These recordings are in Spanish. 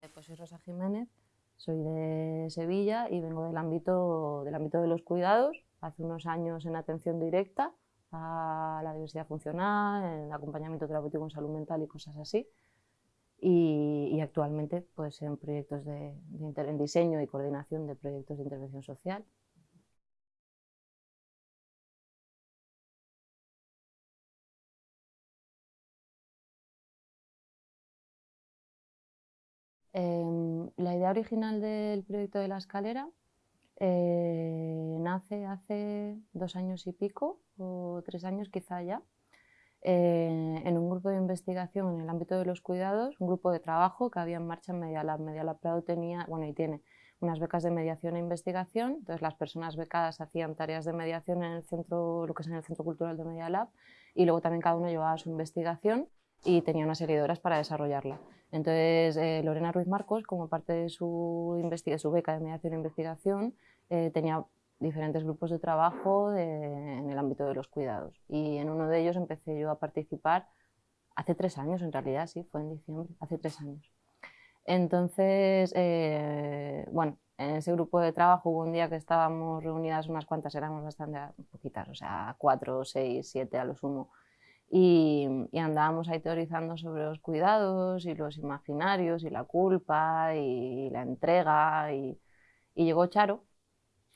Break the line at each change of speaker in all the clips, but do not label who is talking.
Pues soy Rosa Jiménez, soy de Sevilla y vengo del ámbito, del ámbito de los cuidados. Hace unos años en atención directa a la diversidad funcional, en acompañamiento terapéutico en salud mental y cosas así. Y, actualmente pues, en proyectos de, en diseño y coordinación de proyectos de intervención social. La idea original del proyecto de la escalera eh, nace hace dos años y pico, o tres años quizá ya, eh, en un grupo de investigación en el ámbito de los cuidados, un grupo de trabajo que había en marcha en Medialab. Medialab Prado tenía, bueno, y tiene unas becas de mediación e investigación, entonces las personas becadas hacían tareas de mediación en el centro, lo que es en el Centro Cultural de Medialab, y luego también cada uno llevaba su investigación y tenía una serie de horas para desarrollarla. Entonces, eh, Lorena Ruiz Marcos, como parte de su, su beca de mediación e investigación, eh, tenía diferentes grupos de trabajo en el ámbito de los cuidados. Y en uno de ellos empecé yo a participar hace tres años, en realidad, sí, fue en diciembre, hace tres años. Entonces, eh, bueno, en ese grupo de trabajo hubo un día que estábamos reunidas unas cuantas, éramos bastante poquitas, o sea, cuatro, seis, siete a lo sumo, y, andábamos ahí teorizando sobre los cuidados y los imaginarios y la culpa y la entrega y, llegó Charo,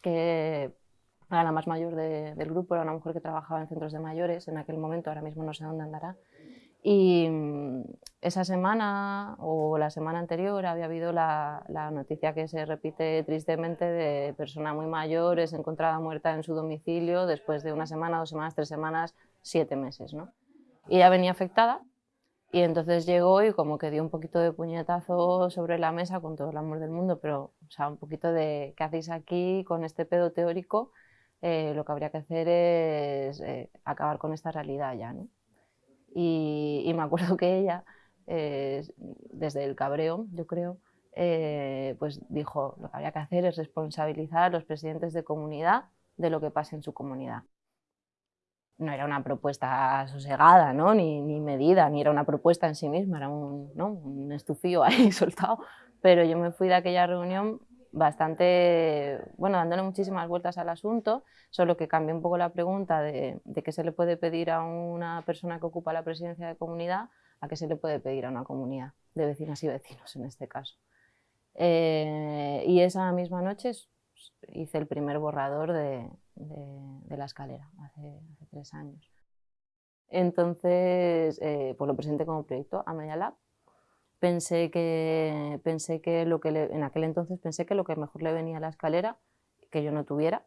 que era la más mayor del grupo, era una mujer que trabajaba en centros de mayores en aquel momento, ahora mismo no sé dónde andará, y mm, esa semana o la semana anterior había habido la, la, noticia que se repite tristemente de persona muy mayor es encontrada muerta en su domicilio después de una semana, dos semanas, tres semanas, siete meses. ¿no? Y ella venía afectada y entonces llegó y como que dio un poquito de puñetazo sobre la mesa con todo el amor del mundo, pero o sea, un poquito de ¿qué hacéis aquí con este pedo teórico? Eh, lo que habría que hacer es eh, acabar con esta realidad ya, ¿no? Y, me acuerdo que ella, eh, desde el cabreo, yo creo, pues dijo, lo que habría que hacer es responsabilizar a los presidentes de comunidad de lo que pasa en su comunidad no era una propuesta sosegada, ¿no? ni, ni, medida, ni era una propuesta en sí misma, era un, ¿no? un estufío ahí soltado. Pero yo me fui de aquella reunión bastante, bueno, dándole muchísimas vueltas al asunto, solo que cambié un poco la pregunta de, de qué se le puede pedir a una persona que ocupa la presidencia de comunidad a qué se le puede pedir a una comunidad de vecinas y vecinos en este caso. Eh, y esa misma noche hice el primer borrador de, de, la escalera hace, tres años. Entonces, eh, pues lo presenté como proyecto a Media Lab. Pensé que, pensé que lo que en aquel entonces pensé que lo que mejor le venía a la escalera, que yo no tuviera,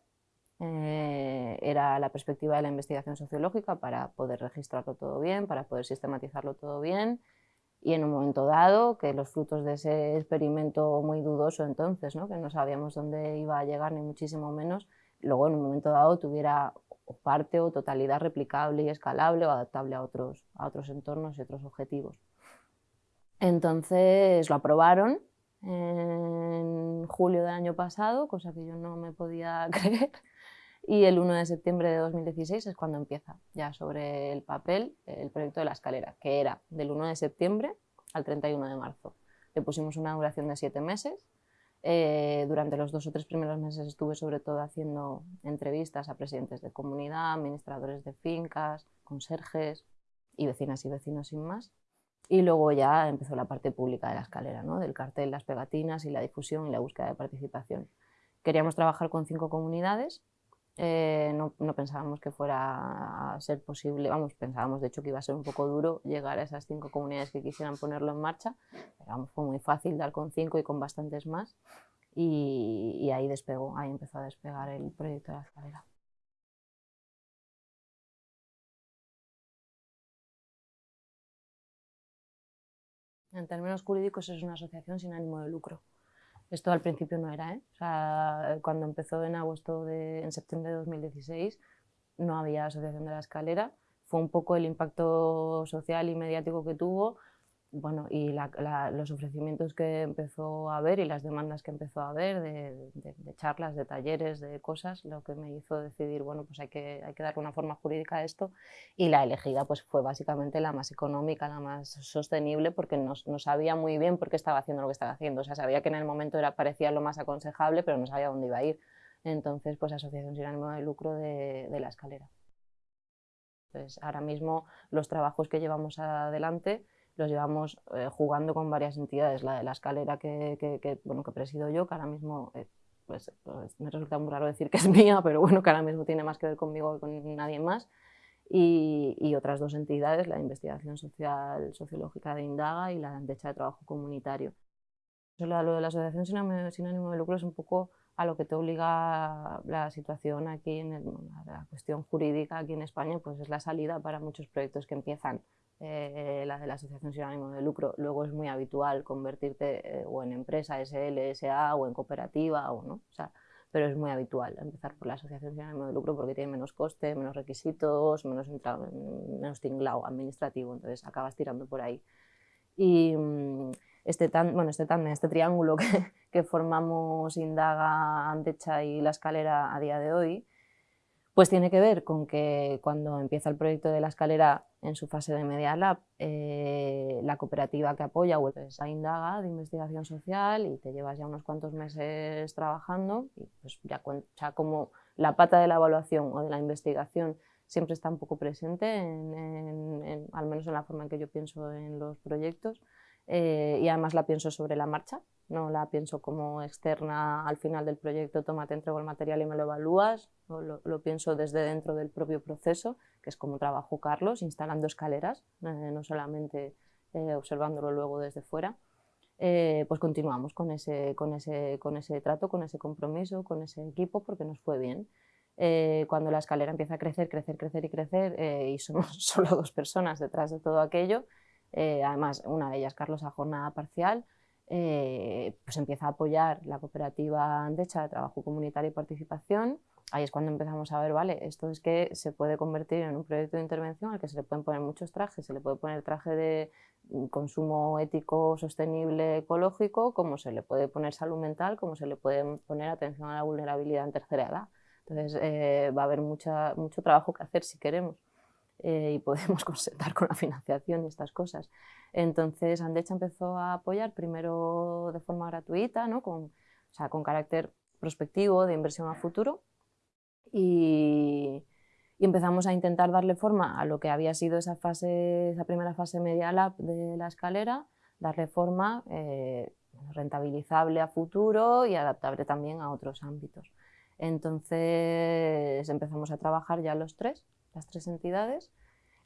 eh, era la perspectiva de la investigación sociológica para poder registrarlo todo bien, para poder sistematizarlo todo bien y en un momento dado que los frutos de ese experimento muy dudoso entonces, ¿no? que no sabíamos dónde iba a llegar ni muchísimo menos, luego en un momento dado tuviera parte o totalidad replicable y escalable o adaptable a otros, a otros entornos y otros objetivos. Entonces lo aprobaron en julio del año pasado, cosa que yo no me podía creer, y el 1 de septiembre de 2016 es cuando empieza ya sobre el papel el proyecto de la escalera, que era del 1 de septiembre al 31 de marzo. Le pusimos una duración de siete meses eh, durante los dos o tres primeros meses estuve sobre todo haciendo entrevistas a presidentes de comunidad, administradores de fincas, conserjes y vecinas y vecinos sin más. Y luego ya empezó la parte pública de la escalera, ¿no? del cartel, las pegatinas y la difusión y la búsqueda de participación. Queríamos trabajar con cinco comunidades, eh, no, no, pensábamos que fuera a ser posible, vamos, pensábamos de hecho que iba a ser un poco duro llegar a esas cinco comunidades que quisieran ponerlo en marcha, pero fue muy fácil dar con cinco y con bastantes más y, ahí despegó, ahí empezó a despegar el proyecto de la escalera. En términos jurídicos es una asociación sin ánimo de lucro. Esto al principio no era, ¿eh? o sea, cuando empezó en agosto, de, en septiembre de 2016, no había asociación de la escalera. Fue un poco el impacto social y mediático que tuvo bueno, y los ofrecimientos que empezó a haber y las demandas que empezó a haber de, charlas, de talleres, de cosas, lo que me hizo decidir, bueno, pues hay que, hay que darle una forma jurídica a esto y la elegida pues fue básicamente la más económica, la más sostenible porque no, no, sabía muy bien por qué estaba haciendo lo que estaba haciendo, o sea, sabía que en el momento era, parecía lo más aconsejable pero no sabía dónde iba a ir. Entonces, pues Asociación Sin Ánimo de Lucro de, de la Escalera. Entonces, ahora mismo los trabajos que llevamos adelante los llevamos eh, jugando con varias entidades. La de la escalera que, que, bueno, que presido yo, que ahora mismo eh, pues, pues, me resulta muy raro decir que es mía, pero bueno, que ahora mismo tiene más que ver conmigo que con nadie más. Y, y, otras dos entidades, la investigación social sociológica de Indaga y la Andecha de Trabajo Comunitario. Lo de la asociación sin ánimo de lucro es un poco a lo que te obliga la situación aquí, en la cuestión jurídica aquí en España, pues es la salida para muchos proyectos que empiezan eh, la de la asociación sin ánimo de lucro. Luego es muy habitual convertirte eh, o en empresa SL, SA o en cooperativa, o no, o sea, pero es muy habitual empezar por la asociación sin ánimo de lucro porque tiene menos coste, menos requisitos, menos, menos tinglao administrativo, entonces acabas tirando por ahí. Y mm, este, tan, bueno, este, tan, este triángulo que, que formamos Indaga, Antecha y La Escalera a día de hoy, pues tiene que ver con que cuando empieza el proyecto de La Escalera en su fase de Media Lab, eh, la cooperativa que apoya es a Indaga de investigación social y te llevas ya unos cuantos meses trabajando y pues ya, como la pata de la evaluación o de la investigación siempre está un poco presente, al menos en la forma en que yo pienso en los proyectos eh, y además la pienso sobre la marcha, no la pienso como externa al final del proyecto, toma, te entrego el material y me lo evalúas, lo, lo, pienso desde dentro del propio proceso, que es como trabajo Carlos, instalando escaleras, eh, no solamente eh, observándolo luego desde fuera. Eh, pues continuamos con ese, con, ese, con ese trato, con ese compromiso, con ese equipo, porque nos fue bien. cuando la escalera empieza a crecer, crecer, crecer y crecer, y somos solo dos personas detrás de todo aquello, además una de ellas, Carlos, a jornada parcial, eh, pues empieza a apoyar la cooperativa Andecha de Trabajo Comunitario y Participación. Ahí es cuando empezamos a ver, vale, esto es que se puede convertir en un proyecto de intervención al que se le pueden poner muchos trajes, se le puede poner traje de consumo ético, sostenible, ecológico, como se le puede poner salud mental, como se le puede poner atención a la vulnerabilidad en tercera edad. Entonces eh, va a haber mucha, mucho trabajo que hacer si queremos. Eh, y podemos consentar con la financiación y estas cosas. Entonces Andecha empezó a apoyar primero de forma gratuita, ¿no? con, o sea, con carácter prospectivo de inversión a futuro y, empezamos a intentar darle forma a lo que había sido esa, fase, esa primera fase media lab de la escalera, darle forma eh, rentabilizable a futuro y adaptable también a otros ámbitos. Entonces empezamos a trabajar ya los tres las tres entidades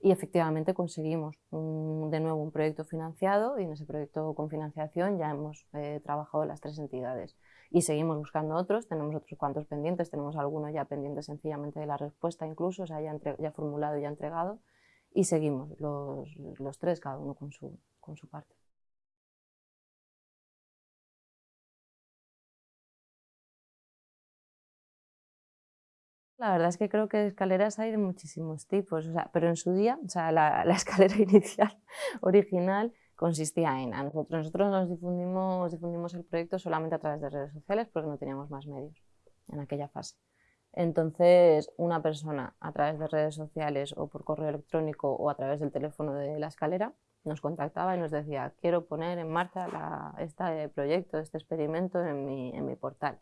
y efectivamente conseguimos de nuevo un proyecto financiado y en ese proyecto con financiación ya hemos eh, trabajado las tres entidades y seguimos buscando otros, tenemos otros cuantos pendientes, tenemos algunos ya pendientes sencillamente de la respuesta incluso, o sea, ya, formulado y ya entregado y seguimos los, los tres, cada uno con su, con su parte. La verdad es que creo que escaleras hay de muchísimos tipos, o sea, pero en su día, o sea, la, escalera inicial, original, consistía en, nosotros, nosotros nos difundimos, difundimos el proyecto solamente a través de redes sociales porque no teníamos más medios en aquella fase. Entonces, una persona a través de redes sociales o por correo electrónico o a través del teléfono de la escalera nos contactaba y nos decía, quiero poner en marcha este proyecto, este experimento en mi, en mi portal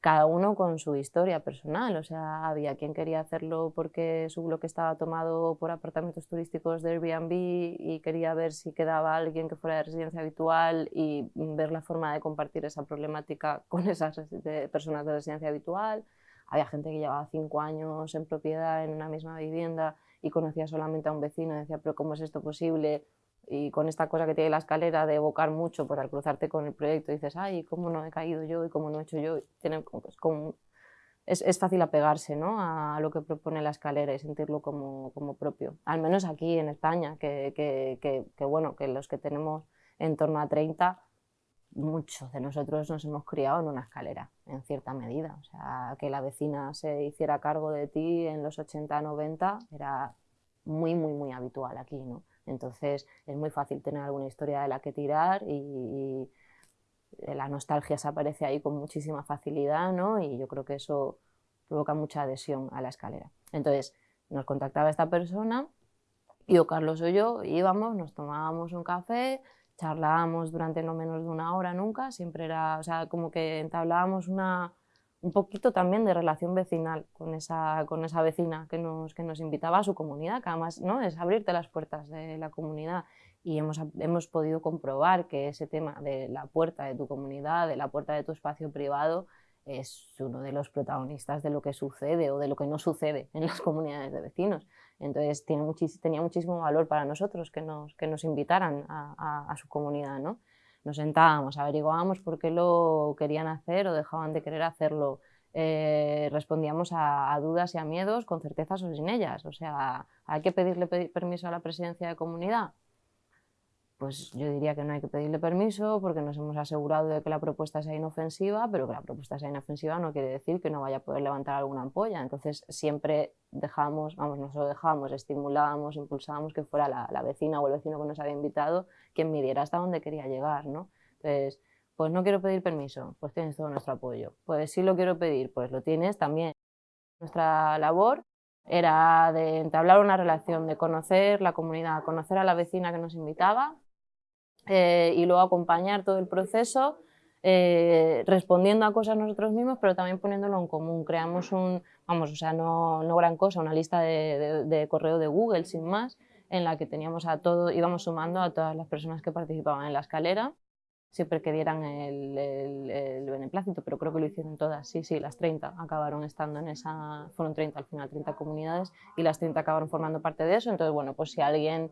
cada uno con su historia personal, o sea, había quien quería hacerlo porque su bloque estaba tomado por apartamentos turísticos de Airbnb y quería ver si quedaba alguien que fuera de residencia habitual y ver la forma de compartir esa problemática con esas personas de residencia habitual. Había gente que llevaba cinco años en propiedad en una misma vivienda y conocía solamente a un vecino y decía, pero ¿cómo es esto posible? Y con esta cosa que tiene la escalera de evocar mucho, por al cruzarte con el proyecto dices, ay, ¿cómo no he caído yo y cómo no he hecho yo? Tiene, es, como, es, es, fácil apegarse ¿no? a lo que propone la escalera y sentirlo como, como propio. Al menos aquí en España, que, que, que, que, bueno, que los que tenemos en torno a 30, muchos de nosotros nos hemos criado en una escalera, en cierta medida. O sea, que la vecina se hiciera cargo de ti en los 80, 90 era muy, muy, muy habitual aquí, ¿no? Entonces es muy fácil tener alguna historia de la que tirar y, la nostalgia se aparece ahí con muchísima facilidad, ¿no? Y yo creo que eso provoca mucha adhesión a la escalera. Entonces nos contactaba esta persona y Carlos o yo íbamos, nos tomábamos un café, charlábamos durante no menos de una hora nunca, siempre era, o sea, como que entablábamos una, un poquito también de relación vecinal con esa, con esa vecina que nos, que nos invitaba a su comunidad, que además ¿no? es abrirte las puertas de la comunidad y hemos, hemos podido comprobar que ese tema de la puerta de tu comunidad, de la puerta de tu espacio privado, es uno de los protagonistas de lo que sucede o de lo que no sucede en las comunidades de vecinos. Entonces tiene tenía muchísimo valor para nosotros que nos, que nos invitaran a, su comunidad. ¿no? Nos sentábamos, averiguábamos por qué lo querían hacer o dejaban de querer hacerlo. Eh, respondíamos a, dudas y a miedos con certezas o sin ellas. O sea, ¿hay que pedirle permiso a la presidencia de comunidad? Pues yo diría que no hay que pedirle permiso porque nos hemos asegurado de que la propuesta sea inofensiva, pero que la propuesta sea inofensiva no quiere decir que no vaya a poder levantar alguna ampolla. Entonces siempre dejamos, vamos, no solo dejamos, estimulábamos, impulsábamos que fuera la, vecina o el vecino que nos había invitado quien midiera hasta dónde quería llegar, ¿no? Entonces, pues no quiero pedir permiso, pues tienes todo nuestro apoyo. Pues sí lo quiero pedir, pues lo tienes también. Nuestra labor era de entablar una relación, de conocer la comunidad, conocer a la vecina que nos invitaba, eh, y luego acompañar todo el proceso eh, respondiendo a cosas nosotros mismos, pero también poniéndolo en común. Creamos un, vamos, o sea, no, no gran cosa, una lista de, de, correo de Google sin más, en la que teníamos a todo, íbamos sumando a todas las personas que participaban en la escalera, siempre que dieran el, el, beneplácito, pero creo que lo hicieron todas, sí, sí, las 30 acabaron estando en esa, fueron 30 al final, 30 comunidades, y las 30 acabaron formando parte de eso, entonces, bueno, pues si alguien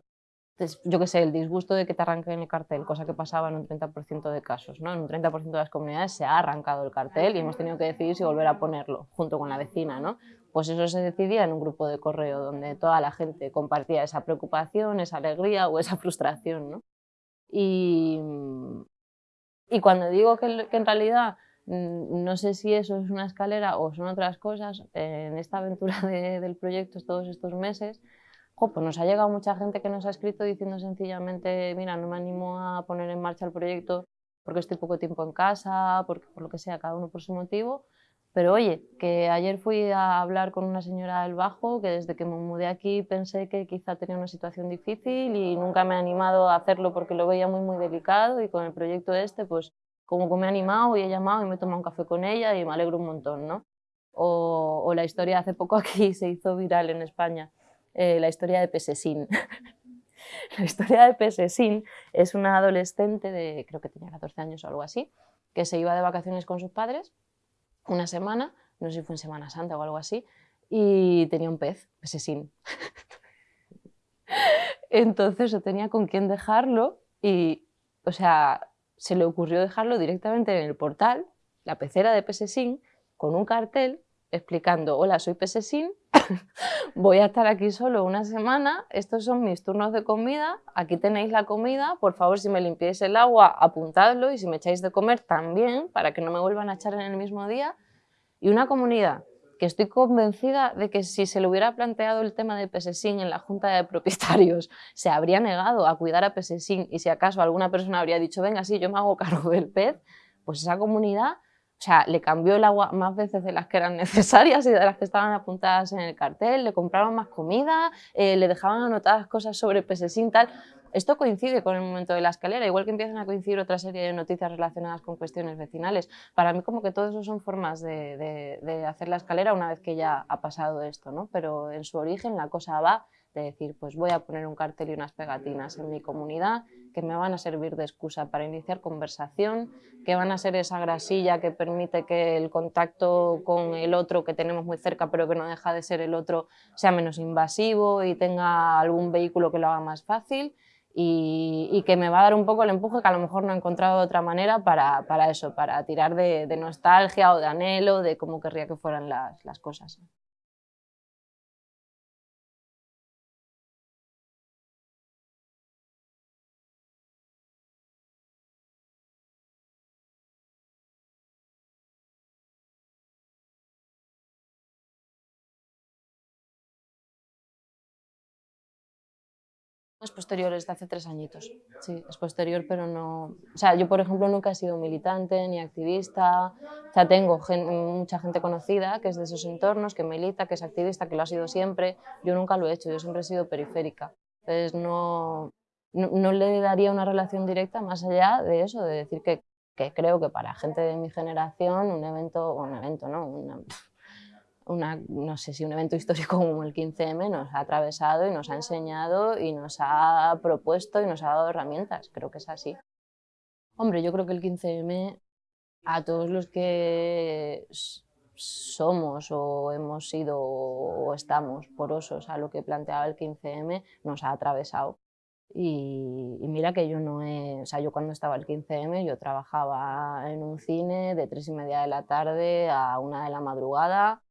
yo qué sé, el disgusto de que te arranquen el cartel, cosa que pasaba en un 30% de casos. ¿no? En un 30% de las comunidades se ha arrancado el cartel y hemos tenido que decidir si volver a ponerlo junto con la vecina. ¿no? Pues eso se decidía en un grupo de correo donde toda la gente compartía esa preocupación, esa alegría o esa frustración. ¿no? Y, y cuando digo que, que en realidad mm, no sé si eso es una escalera o son otras cosas, en esta aventura del proyecto todos estos meses, pues nos ha llegado mucha gente que nos ha escrito diciendo sencillamente, mira, no me animo a poner en marcha el proyecto porque estoy poco tiempo en casa, porque, por lo que sea, cada uno por su motivo. Pero oye, que ayer fui a hablar con una señora del Bajo que desde que me mudé aquí pensé que quizá tenía una situación difícil y nunca me he animado a hacerlo porque lo veía muy muy delicado y con el proyecto este pues como que me he animado y he llamado y me he tomado un café con ella y me alegro un montón, ¿no? O la historia hace poco aquí se hizo viral en España eh, la historia de Pesesín. la historia de Pesesín es una adolescente de, creo que tenía 14 años o algo así, que se iba de vacaciones con sus padres una semana, no sé si fue en Semana Santa o algo así, y tenía un pez, Pesesín. Entonces no tenía con quién dejarlo y, o sea, se le ocurrió dejarlo directamente en el portal, la pecera de Pesesín, con un cartel explicando, hola, soy Pesesín, voy a estar aquí solo una semana, estos son mis turnos de comida, aquí tenéis la comida, por favor si me limpiáis el agua apuntadlo y si me echáis de comer también para que no me vuelvan a echar en el mismo día. Y una comunidad que estoy convencida de que si se le hubiera planteado el tema de Pesesín en la junta de propietarios, se habría negado a cuidar a Pesesín y si acaso alguna persona habría dicho, venga, sí, yo me hago cargo del pez, pues esa comunidad o sea, le cambió el agua más veces de las que eran necesarias y de las que estaban apuntadas en el cartel, le compraron más comida, eh, le dejaban anotadas cosas sobre Pesesín, tal. Esto coincide con el momento de la escalera, igual que empiezan a coincidir otra serie de noticias relacionadas con cuestiones vecinales. Para mí como que todo eso son formas de hacer la escalera una vez que ya ha pasado esto, ¿no? Pero en su origen la cosa va de decir, pues voy a poner un cartel y unas pegatinas en mi comunidad que me van a servir de excusa para iniciar conversación, que van a ser esa grasilla que permite que el contacto con el otro que tenemos muy cerca pero que no deja de ser el otro sea menos invasivo y tenga algún vehículo que lo haga más fácil y, que me va a dar un poco el empuje que a lo mejor no he encontrado de otra manera para, para eso, para tirar de, nostalgia o de anhelo de cómo querría que fueran las, las cosas. Es posterior, es de hace tres añitos. Sí, es posterior, pero no... O sea, yo, por ejemplo, nunca he sido militante ni activista. O sea, tengo mucha gente conocida que es de esos entornos, que milita, que es activista, que lo ha sido siempre. Yo nunca lo he hecho, yo siempre he sido periférica. Entonces, no, no, le daría una relación directa más allá de eso, de decir que, que creo que para gente de mi generación un evento, un evento, ¿no? Una, no sé si un evento histórico como el 15M nos ha atravesado y nos ha enseñado y nos ha propuesto y nos ha dado herramientas, creo que es así. Hombre, yo creo que el 15M a todos los que somos o hemos sido o estamos porosos a lo que planteaba el 15M nos ha atravesado. Y, y, mira que yo no he, o sea, yo cuando estaba el 15M yo trabajaba en un cine de tres y media de la tarde a una de la madrugada,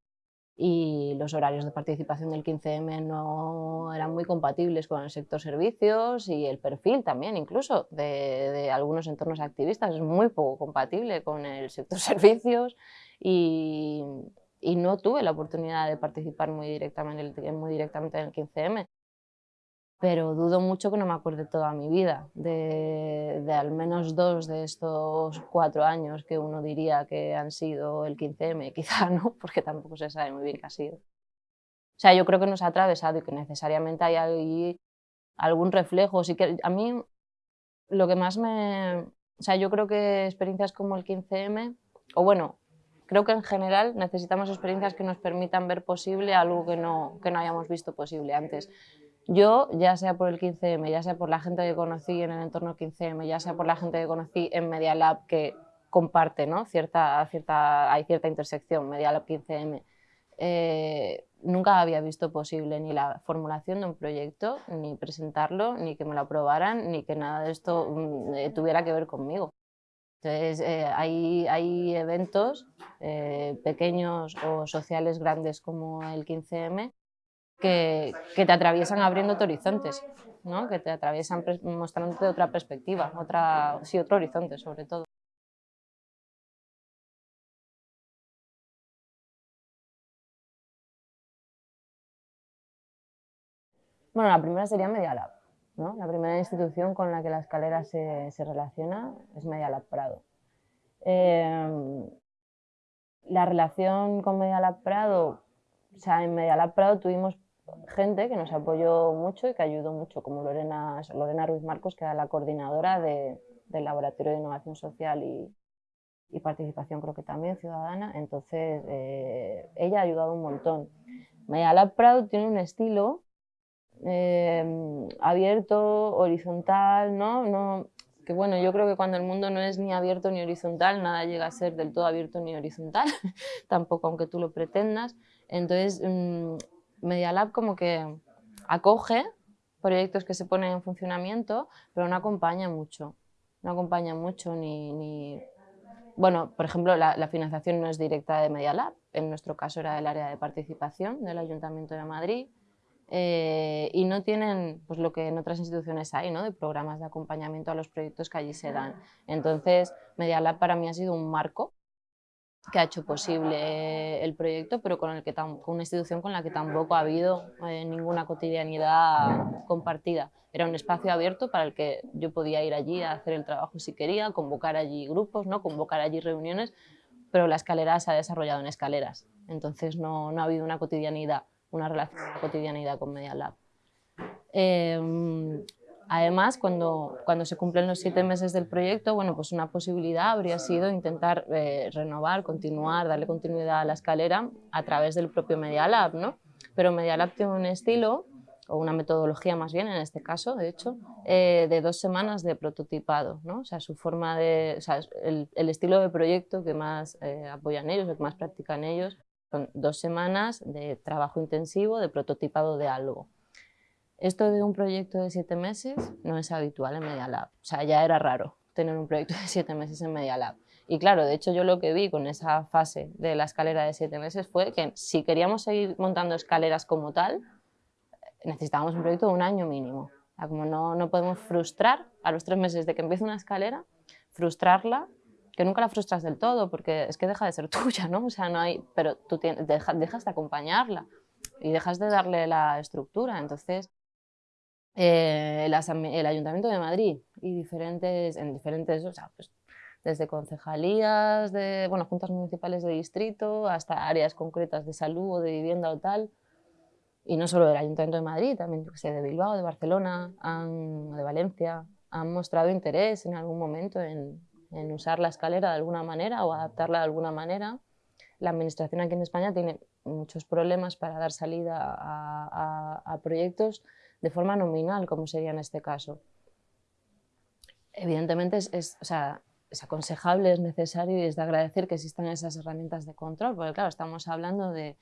y los horarios de participación del 15M no eran muy compatibles con el sector servicios y el perfil también incluso de, algunos entornos activistas es muy poco compatible con el sector servicios y, y no tuve la oportunidad de participar muy directamente, muy directamente en el 15M pero dudo mucho que no me acuerde toda mi vida, de, al menos dos de estos cuatro años que uno diría que han sido el 15M, quizá no, porque tampoco se sabe muy bien qué ha sido. O sea, yo creo que nos ha atravesado y que necesariamente hay ahí algún reflejo. Sí que a mí lo que más me... O sea, yo creo que experiencias como el 15M, o bueno, creo que en general necesitamos experiencias que nos permitan ver posible algo que no, que no hayamos visto posible antes. Yo, ya sea por el 15M, ya sea por la gente que conocí en el entorno 15M, ya sea por la gente que conocí en Media Lab, que comparte, ¿no? cierta, cierta, hay cierta intersección, Media Lab 15M, eh, nunca había visto posible ni la formulación de un proyecto, ni presentarlo, ni que me lo aprobaran, ni que nada de esto mm, eh, tuviera que ver conmigo. Entonces, eh, hay, hay, eventos pequeños o sociales grandes como el 15M que, te atraviesan abriendo horizontes, ¿no? que te atraviesan mostrándote otra perspectiva, otra, sí, otro horizonte sobre todo. Bueno, la primera sería Media Lab. ¿no? La primera institución con la que la escalera se, relaciona es Media Lab Prado. Eh, la relación con Media Lab Prado, o sea, en Media Lab Prado tuvimos gente que nos apoyó mucho y que ayudó mucho, como Lorena, Lorena Ruiz Marcos, que era la coordinadora del Laboratorio de Innovación Social y, Participación, creo que también, ciudadana. Entonces, eh, ella ha ayudado un montón. Media Proud tiene un estilo eh, abierto, horizontal, ¿no? ¿no? Que bueno, yo creo que cuando el mundo no es ni abierto ni horizontal, nada llega a ser del todo abierto ni horizontal, tampoco aunque tú lo pretendas. Entonces, mm, Media Lab como que acoge proyectos que se ponen en funcionamiento, pero no acompaña mucho. No acompaña mucho ni... Bueno, por ejemplo, la, financiación no es directa de Media Lab, en nuestro caso era del área de participación del Ayuntamiento de Madrid, eh, y no tienen pues, lo que en otras instituciones hay, ¿no? de programas de acompañamiento a los proyectos que allí se dan. Entonces, Media Lab para mí ha sido un marco que ha hecho posible el proyecto, pero con, el que con una institución con la que tampoco ha habido eh, ninguna cotidianidad compartida. Era un espacio abierto para el que yo podía ir allí a hacer el trabajo si quería, convocar allí grupos, ¿no? convocar allí reuniones, pero la escalera se ha desarrollado en escaleras, entonces no, no ha habido una cotidianidad, una relación de cotidianidad con Media Lab. Eh, Además, cuando, cuando se cumplen los siete meses del proyecto, bueno, pues una posibilidad habría sido intentar eh, renovar, continuar, darle continuidad a la escalera a través del propio Media Lab, ¿no? Pero Media Lab tiene un estilo, o una metodología más bien en este caso, de hecho, eh, de dos semanas de prototipado, ¿no? O sea, su forma de, o sea, el, el estilo de proyecto que más eh, apoyan ellos, que más practican ellos, son dos semanas de trabajo intensivo, de prototipado de algo. Esto de un proyecto de siete meses no es habitual en Media Lab. O sea, ya era raro tener un proyecto de siete meses en Media Lab. Y claro, de hecho yo lo que vi con esa fase de la escalera de siete meses fue que si queríamos seguir montando escaleras como tal, necesitábamos un proyecto de un año mínimo. O sea, como no, no podemos frustrar a los tres meses de que empiece una escalera, frustrarla, que nunca la frustras del todo, porque es que deja de ser tuya, ¿no? O sea, no hay, pero tú dejas de acompañarla y dejas de darle la estructura. Entonces, eh, el Ayuntamiento de Madrid y diferentes, en diferentes, o sea, pues, desde concejalías, de, bueno, juntas municipales de distrito, hasta áreas concretas de salud o de vivienda o tal, y no solo del Ayuntamiento de Madrid, también sé, de Bilbao, de Barcelona, de Valencia, han mostrado interés en algún momento en, en usar la escalera de alguna manera o adaptarla de alguna manera. La administración aquí en España tiene muchos problemas para dar salida a, a, proyectos de forma nominal, como sería en este caso. Evidentemente es, o sea, es aconsejable, es necesario y es de agradecer que existan esas herramientas de control, porque claro, estamos hablando de,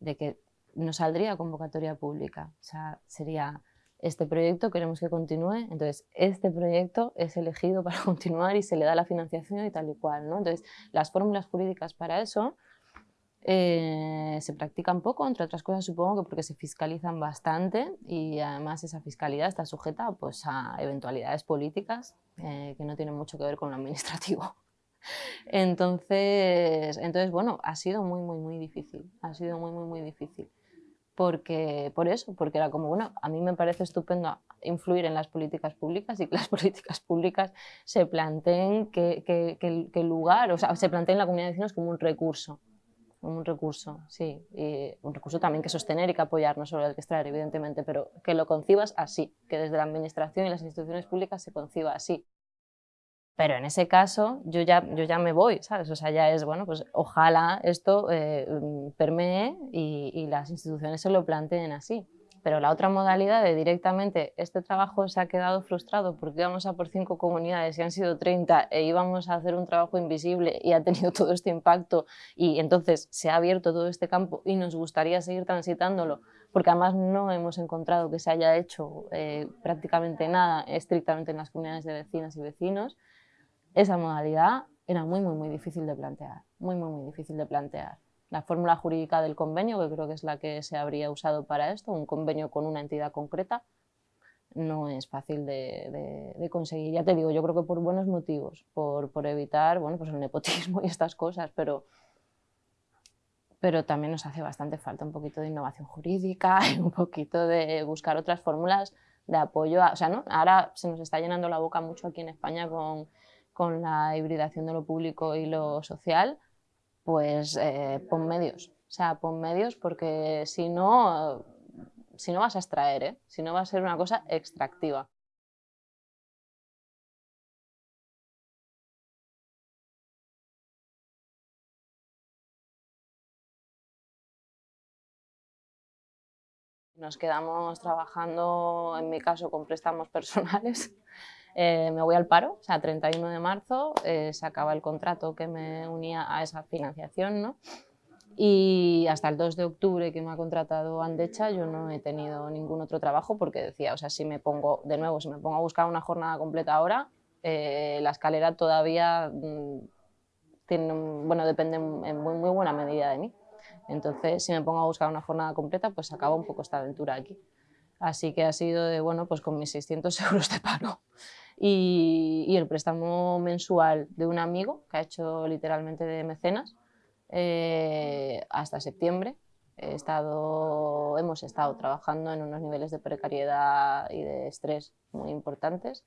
de que no saldría convocatoria pública, o sea, sería este proyecto queremos que continúe, entonces este proyecto es elegido para continuar y se le da la financiación y tal y cual. ¿no? Entonces las fórmulas jurídicas para eso eh, se practican poco, entre otras cosas supongo que porque se fiscalizan bastante y además esa fiscalidad está sujeta pues, a eventualidades políticas eh, que no tienen mucho que ver con lo administrativo. Entonces, entonces, bueno, ha sido muy, muy, muy difícil, ha sido muy, muy, muy difícil porque, por eso, porque era como, bueno, a mí me parece estupendo influir en las políticas públicas y que las políticas públicas se planteen que, que, el lugar, o sea, se planteen la comunidad de vecinos como un recurso, un recurso, sí, y un recurso también que sostener y que apoyar, no solo el que extraer, evidentemente, pero que lo concibas así, que desde la administración y las instituciones públicas se conciba así. Pero en ese caso yo ya, yo ya me voy, ¿sabes? O sea, ya es, bueno, pues ojalá esto eh, permee y, y, las instituciones se lo planteen así. Pero la otra modalidad de directamente este trabajo se ha quedado frustrado porque íbamos a por cinco comunidades y han sido 30 e íbamos a hacer un trabajo invisible y ha tenido todo este impacto y entonces se ha abierto todo este campo y nos gustaría seguir transitándolo porque además no hemos encontrado que se haya hecho eh, prácticamente nada estrictamente en las comunidades de vecinas y vecinos, esa modalidad era muy, muy, muy difícil de plantear, muy, muy, muy difícil de plantear. La fórmula jurídica del convenio, que creo que es la que se habría usado para esto, un convenio con una entidad concreta, no es fácil de, conseguir. Ya te digo, yo creo que por buenos motivos, por, por, evitar bueno, pues el nepotismo y estas cosas, pero, pero también nos hace bastante falta un poquito de innovación jurídica y un poquito de buscar otras fórmulas de apoyo. o sea, ¿no? Ahora se nos está llenando la boca mucho aquí en España con con la hibridación de lo público y lo social, pues eh, pon medios. O sea, pon medios porque si no, si no vas a extraer, ¿eh? si no va a ser una cosa extractiva. Nos quedamos trabajando, en mi caso, con préstamos personales eh, me voy al paro, o sea, 31 de marzo eh, se acaba el contrato que me unía a esa financiación, ¿no? Y hasta el 2 de octubre que me ha contratado Andecha yo no he tenido ningún otro trabajo porque decía, o sea, si me pongo, de nuevo, si me pongo a buscar una jornada completa ahora, eh, la escalera todavía mm, tiene, bueno, depende en muy, muy buena medida de mí. Entonces, si me pongo a buscar una jornada completa, pues acaba un poco esta aventura aquí. Así que ha sido de, bueno, pues con mis 600 euros de paro y, el préstamo mensual de un amigo que ha hecho literalmente de mecenas eh, hasta septiembre. He estado, hemos estado trabajando en unos niveles de precariedad y de estrés muy importantes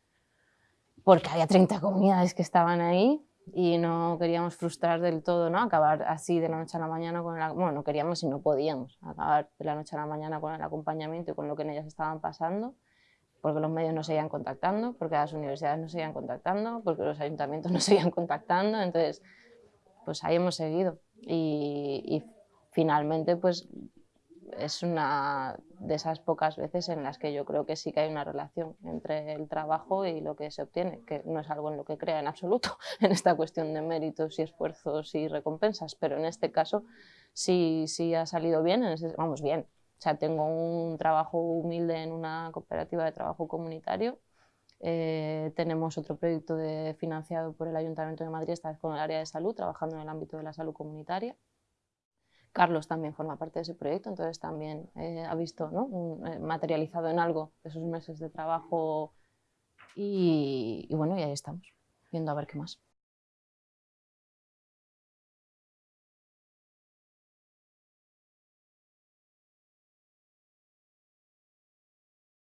porque había 30 comunidades que estaban ahí y no queríamos frustrar del todo, ¿no? acabar así de la noche a la mañana con. Bueno, no queríamos y no podíamos acabar de la noche a la mañana con el acompañamiento y con lo que en ellas estaban pasando porque los medios no seguían contactando, porque las universidades no seguían contactando, porque los ayuntamientos no seguían contactando, entonces pues ahí hemos seguido. Y, finalmente pues es una de esas pocas veces en las que yo creo que sí que hay una relación entre el trabajo y lo que se obtiene, que no es algo en lo que crea en absoluto en esta cuestión de méritos y esfuerzos y recompensas, pero en este caso sí, sí ha salido bien, vamos bien, o sea, tengo un trabajo humilde en una cooperativa de trabajo comunitario. Eh, tenemos otro proyecto de, financiado por el Ayuntamiento de Madrid, esta vez con el área de salud, trabajando en el ámbito de la salud comunitaria. Carlos también forma parte de ese proyecto, entonces también eh, ha visto ¿no? Eh, materializado en algo esos meses de trabajo y, y bueno, y ahí estamos, viendo a ver qué más.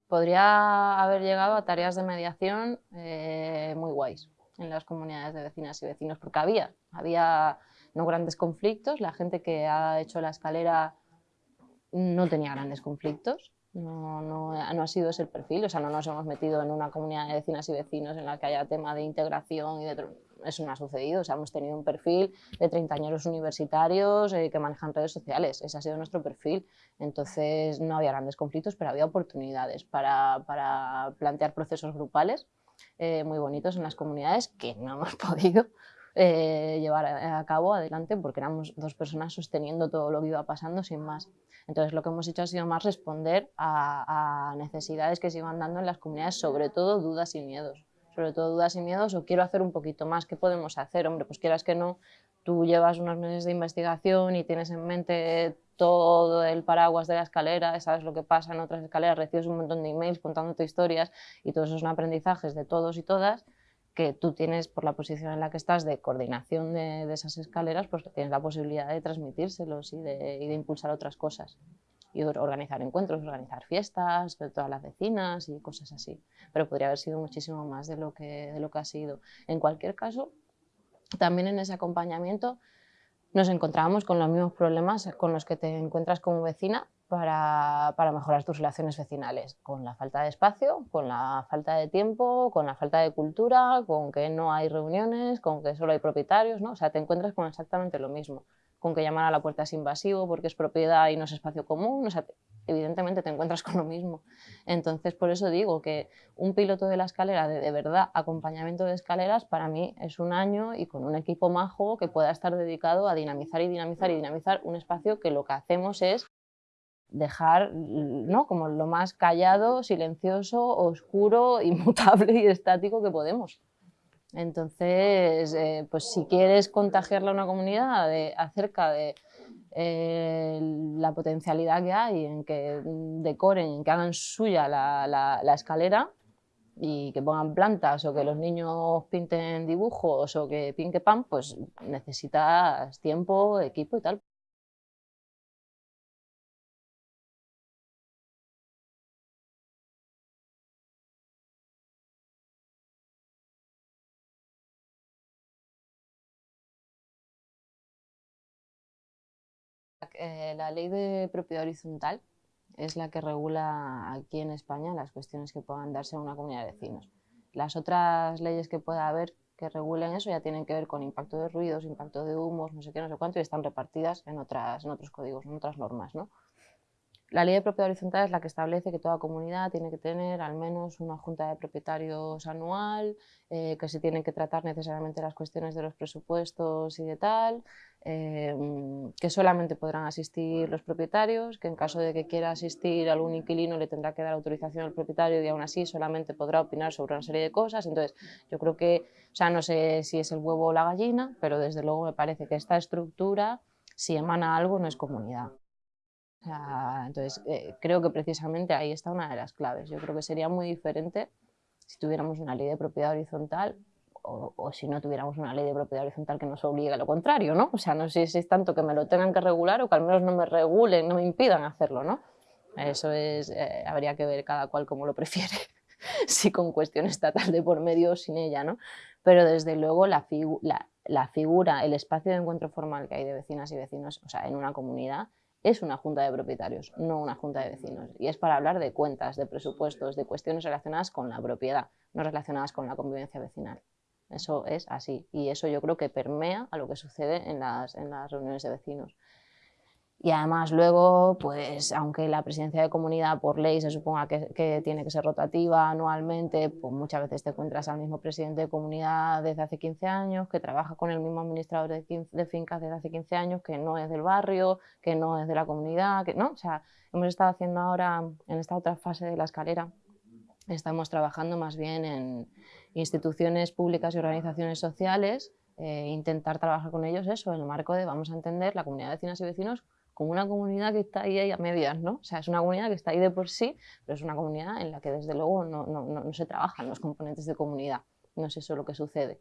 Podría haber llegado a tareas de mediación eh, muy guays en las comunidades de vecinas y vecinos, porque había, había no grandes conflictos, la gente que ha hecho la escalera no tenía grandes conflictos, no, no, no, ha sido ese el perfil, o sea, no nos hemos metido en una comunidad de vecinas y vecinos en la que haya tema de integración y de... Eso no ha sucedido, o sea, hemos tenido un perfil de treintañeros universitarios eh, que manejan redes sociales, ese ha sido nuestro perfil. Entonces no había grandes conflictos, pero había oportunidades para, para plantear procesos grupales eh, muy bonitos en las comunidades que no hemos podido eh, llevar a, cabo adelante porque éramos dos personas sosteniendo todo lo que iba pasando sin más. Entonces lo que hemos hecho ha sido más responder a, necesidades que se iban dando en las comunidades, sobre todo dudas y miedos. Sobre todo dudas y miedos o quiero hacer un poquito más, ¿qué podemos hacer? Hombre, pues quieras que no, tú llevas unos meses de investigación y tienes en mente todo el paraguas de la escalera, sabes lo que pasa en otras escaleras, recibes un montón de emails contándote historias y todos esos son aprendizajes de todos y todas que tú tienes por la posición en la que estás de coordinación de, esas escaleras, pues tienes la posibilidad de transmitírselos y de, impulsar otras cosas. Y organizar encuentros, organizar fiestas de todas las vecinas y cosas así. Pero podría haber sido muchísimo más de lo que, de lo que ha sido. En cualquier caso, también en ese acompañamiento nos encontrábamos con los mismos problemas con los que te encuentras como vecina para, para, mejorar tus relaciones vecinales, con la falta de espacio, con la falta de tiempo, con la falta de cultura, con que no hay reuniones, con que solo hay propietarios, ¿no? O sea, te encuentras con exactamente lo mismo, con que llamar a la puerta es invasivo porque es propiedad y no es espacio común, evidentemente te encuentras con lo mismo. Entonces, por eso digo que un piloto de la escalera, de, de verdad, acompañamiento de escaleras, para mí es un año y con un equipo majo que pueda estar dedicado a dinamizar y dinamizar y dinamizar un espacio que lo que hacemos es dejar ¿no? como lo más callado, silencioso, oscuro, inmutable y estático que podemos. Entonces, eh, pues si quieres contagiarle a una comunidad acerca de eh, la potencialidad que hay en que decoren, en que hagan suya la, la escalera y que pongan plantas o que los niños pinten dibujos o que pinque pan, pues necesitas tiempo, equipo y tal. La ley de propiedad horizontal es la que regula aquí en España las cuestiones que puedan darse a una comunidad de vecinos. Las otras leyes que pueda haber que regulen eso ya tienen que ver con impacto de ruidos, impacto de humos, no sé qué, no sé cuánto, y están repartidas en, otras, en otros códigos, en otras normas. ¿no? La ley de propiedad horizontal es la que establece que toda comunidad tiene que tener al menos una junta de propietarios anual, eh, que se tienen que tratar necesariamente las cuestiones de los presupuestos y de tal, em, que solamente podrán asistir los propietarios, que en caso de que quiera asistir algún inquilino le tendrá que dar autorización al propietario y aún así solamente podrá opinar sobre una serie de cosas. Entonces, yo creo que, o sea, no sé si es el huevo o la gallina, pero desde luego me parece que esta estructura, si emana algo, no es comunidad entonces, eh, creo que precisamente ahí está una de las claves. Yo creo que sería muy diferente si tuviéramos una ley de propiedad horizontal o, si no tuviéramos una ley de propiedad horizontal que nos obligue a lo contrario, ¿no? O sea, no sé si es tanto que me lo tengan que regular o que al menos no me regulen, no me impidan hacerlo, ¿no? Eso es, eh, habría que ver cada cual como lo prefiere, si con cuestión estatal de por medio o sin ella, ¿no? Pero desde luego la, la, la figura, el espacio de encuentro formal que hay de vecinas y vecinos, o sea, en una comunidad, es una junta de propietarios, no una junta de vecinos. Y es para hablar de cuentas, de presupuestos, de cuestiones relacionadas con la propiedad, no relacionadas con la convivencia vecinal. Eso es así. Y eso yo creo que permea a lo que sucede en las, en las reuniones de vecinos. Y además luego, pues aunque la presidencia de comunidad por ley se suponga que, tiene que ser rotativa anualmente, pues muchas veces te encuentras al mismo presidente de comunidad desde hace 15 años, que trabaja con el mismo administrador de, de fincas desde hace 15 años, que no es del barrio, que no es de la comunidad, que no, o sea, hemos estado haciendo ahora, en esta otra fase de la escalera, estamos trabajando más bien en instituciones públicas y organizaciones sociales, eh, intentar trabajar con ellos eso, en el marco de vamos a entender la comunidad de vecinas y vecinos como una comunidad que está ahí, a medias, ¿no? O sea, es una comunidad que está ahí de por sí, pero es una comunidad en la que desde luego no, no, no, se trabajan los componentes de comunidad, no es eso lo que sucede.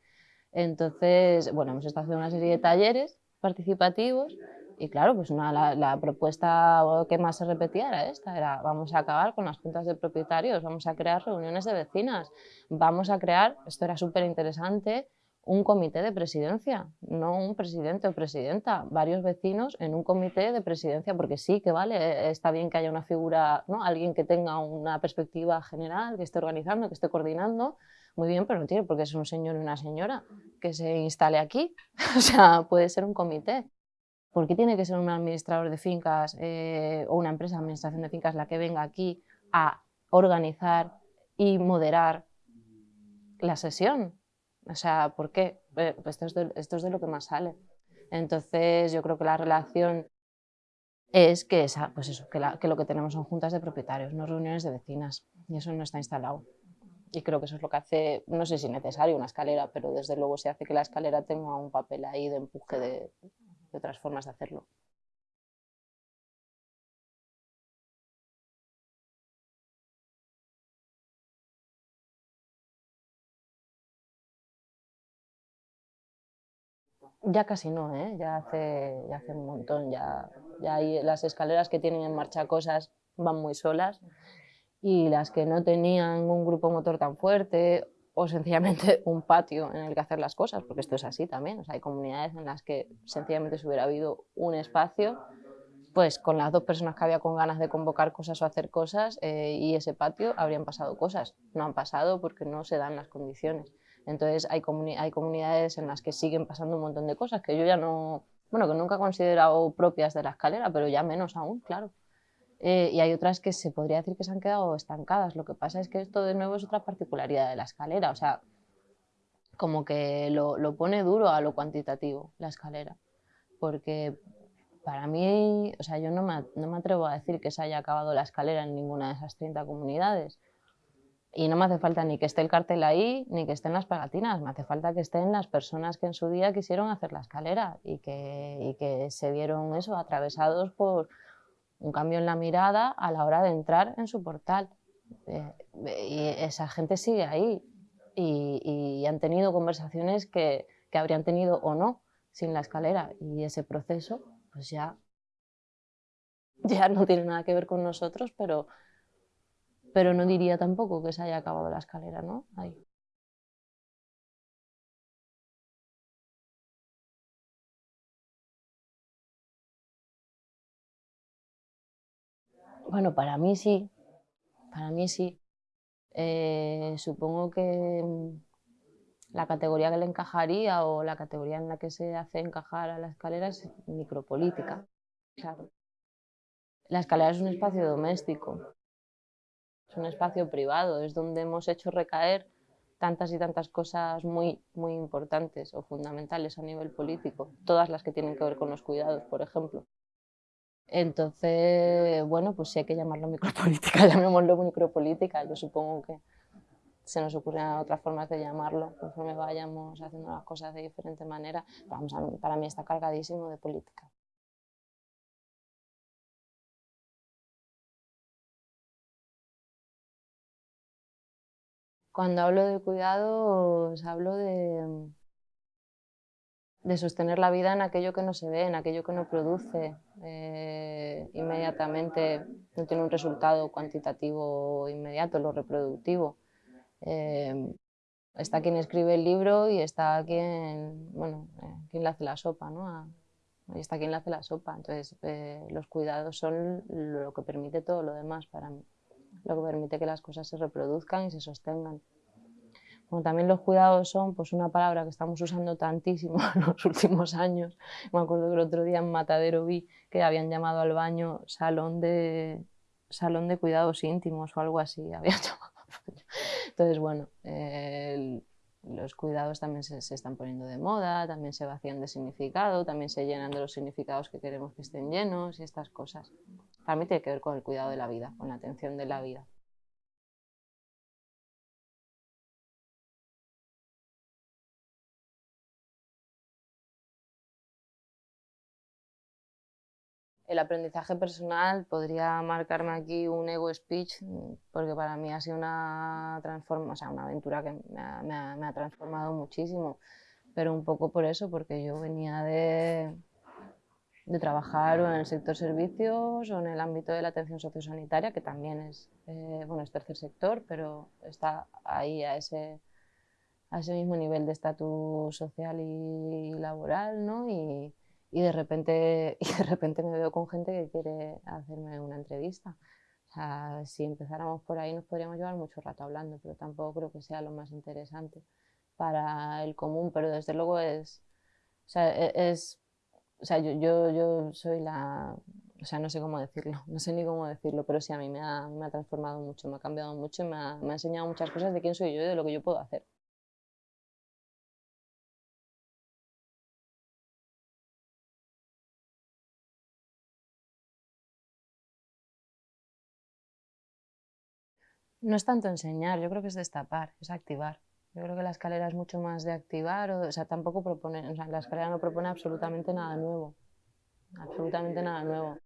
Entonces, bueno, hemos estado haciendo una serie de talleres participativos Y claro, pues una, la, propuesta que más se repetía era esta, era vamos a acabar con las juntas de propietarios, vamos a crear reuniones de vecinas, vamos a crear, esto era súper interesante, un comité de presidencia, no un presidente o presidenta, varios vecinos en un comité de presidencia, porque sí que vale, está bien que haya una figura, ¿no? alguien que tenga una perspectiva general, que esté organizando, que esté coordinando, muy bien, pero no tiene porque es un señor y una señora que se instale aquí, o sea, puede ser un comité. ¿Por qué tiene que ser un administrador de fincas eh, o una empresa de administración de fincas la que venga aquí a organizar y moderar la sesión? O sea, ¿por qué? Pues esto, es de, lo que más sale. Entonces, yo creo que la relación es que, esa, pues eso, que, que, lo que tenemos son juntas de propietarios, no reuniones de vecinas, y eso no está instalado. Y creo que eso es lo que hace, no sé si necesario una escalera, pero desde luego se hace que la escalera tenga un papel ahí de empuje de, otras formas de hacerlo. Ya casi no, ¿eh? ya, hace, ya hace un montón, ya, ya hay las escaleras que tienen en marcha cosas van muy solas y las que no tenían un grupo motor tan fuerte o sencillamente un patio en el que hacer las cosas, porque esto es así también. O sea, hay comunidades en las que sencillamente si hubiera habido un espacio, pues con las dos personas que había con ganas de convocar cosas o hacer cosas eh, y ese patio habrían pasado cosas. No han pasado porque no se dan las condiciones. Entonces hay, hay comunidades en las que siguen pasando un montón de cosas que yo ya no, bueno, que nunca he considerado propias de la escalera, pero ya menos aún, claro. Eh, y hay otras que se podría decir que se han quedado estancadas. Lo que pasa es que esto de nuevo es otra particularidad de la escalera, o sea, como que lo, lo pone duro a lo cuantitativo, la escalera, porque para mí, o sea, yo no me, no me, atrevo a decir que se haya acabado la escalera en ninguna de esas 30 comunidades. Y no me hace falta ni que esté el cartel ahí, ni que estén las pegatinas, me hace falta que estén las personas que en su día quisieron hacer la escalera y que, y que se vieron eso, atravesados por, un cambio en la mirada a la hora de entrar en su portal. Eh, y esa gente sigue ahí y, han tenido conversaciones que, que, habrían tenido o no sin la escalera y ese proceso pues ya, ya no tiene nada que ver con nosotros, pero, pero no diría tampoco que se haya acabado la escalera, ¿no? Bueno, para mí sí, para mí sí. Eh, supongo que mm, la categoría que le encajaría o la categoría en la que se hace encajar a la escalera es micropolítica. Claro. La escalera es un espacio doméstico, un espacio privado, es donde hemos hecho recaer tantas y tantas cosas muy, muy importantes o fundamentales a nivel político, todas las que tienen que ver con los cuidados, por ejemplo. Entonces, bueno, pues si hay que llamarlo micropolítica, llamémoslo micropolítica. Yo supongo que se nos ocurren otras formas de llamarlo conforme vayamos haciendo las cosas de diferente manera. Vamos, para mí está cargadísimo de política. Cuando hablo de cuidados, hablo de, de sostener la vida en aquello que no se ve, en aquello que no produce eh, inmediatamente, no tiene un resultado cuantitativo inmediato, lo reproductivo. Eh, está quien escribe el libro y está quien, bueno, eh, hace la sopa, ¿no? y está quien le hace la sopa. Entonces, los cuidados son lo que permite todo lo demás para mí, lo que permite que las cosas se reproduzcan y se sostengan. Como también los cuidados son pues, una palabra que estamos usando tantísimo en los últimos años. Me acuerdo que el otro día en Matadero vi que habían llamado al baño salón de, salón de cuidados íntimos o algo así. Habían llamado Entonces, bueno, los cuidados también se, se, están poniendo de moda, también se vacían de significado, también se llenan de los significados que queremos que estén llenos y estas cosas. Para mí tiene que ver con el cuidado de la vida, con la atención de la vida. el aprendizaje personal podría marcarme aquí un ego speech, porque para mí ha sido una, transforma, una aventura que me ha, transformado muchísimo, pero un poco por eso, porque yo venía de, de trabajar o en el sector servicios o en el ámbito de la atención sociosanitaria, que también es, eh, bueno, es tercer sector, pero está ahí a ese, a ese mismo nivel de estatus social y laboral, ¿no? Y, y, de repente, y de repente me veo con gente que quiere hacerme una entrevista. O sea, si empezáramos por ahí nos podríamos llevar mucho rato hablando, pero tampoco creo que sea lo más interesante para el común, pero desde luego es, o sea, e, es, o sea yo, yo, yo soy la, o sea, no sé cómo decirlo, no sé ni cómo decirlo, pero sí a mí me ha, me ha transformado mucho, me ha cambiado mucho y me ha, me ha enseñado muchas cosas de quién soy yo y de lo que yo puedo hacer. No es tanto enseñar, yo creo que es destapar, es activar. Yo creo que la escalera es mucho más de activar, o, sea, tampoco propone, o sea, la escalera no propone absolutamente nada nuevo, absolutamente nada nuevo.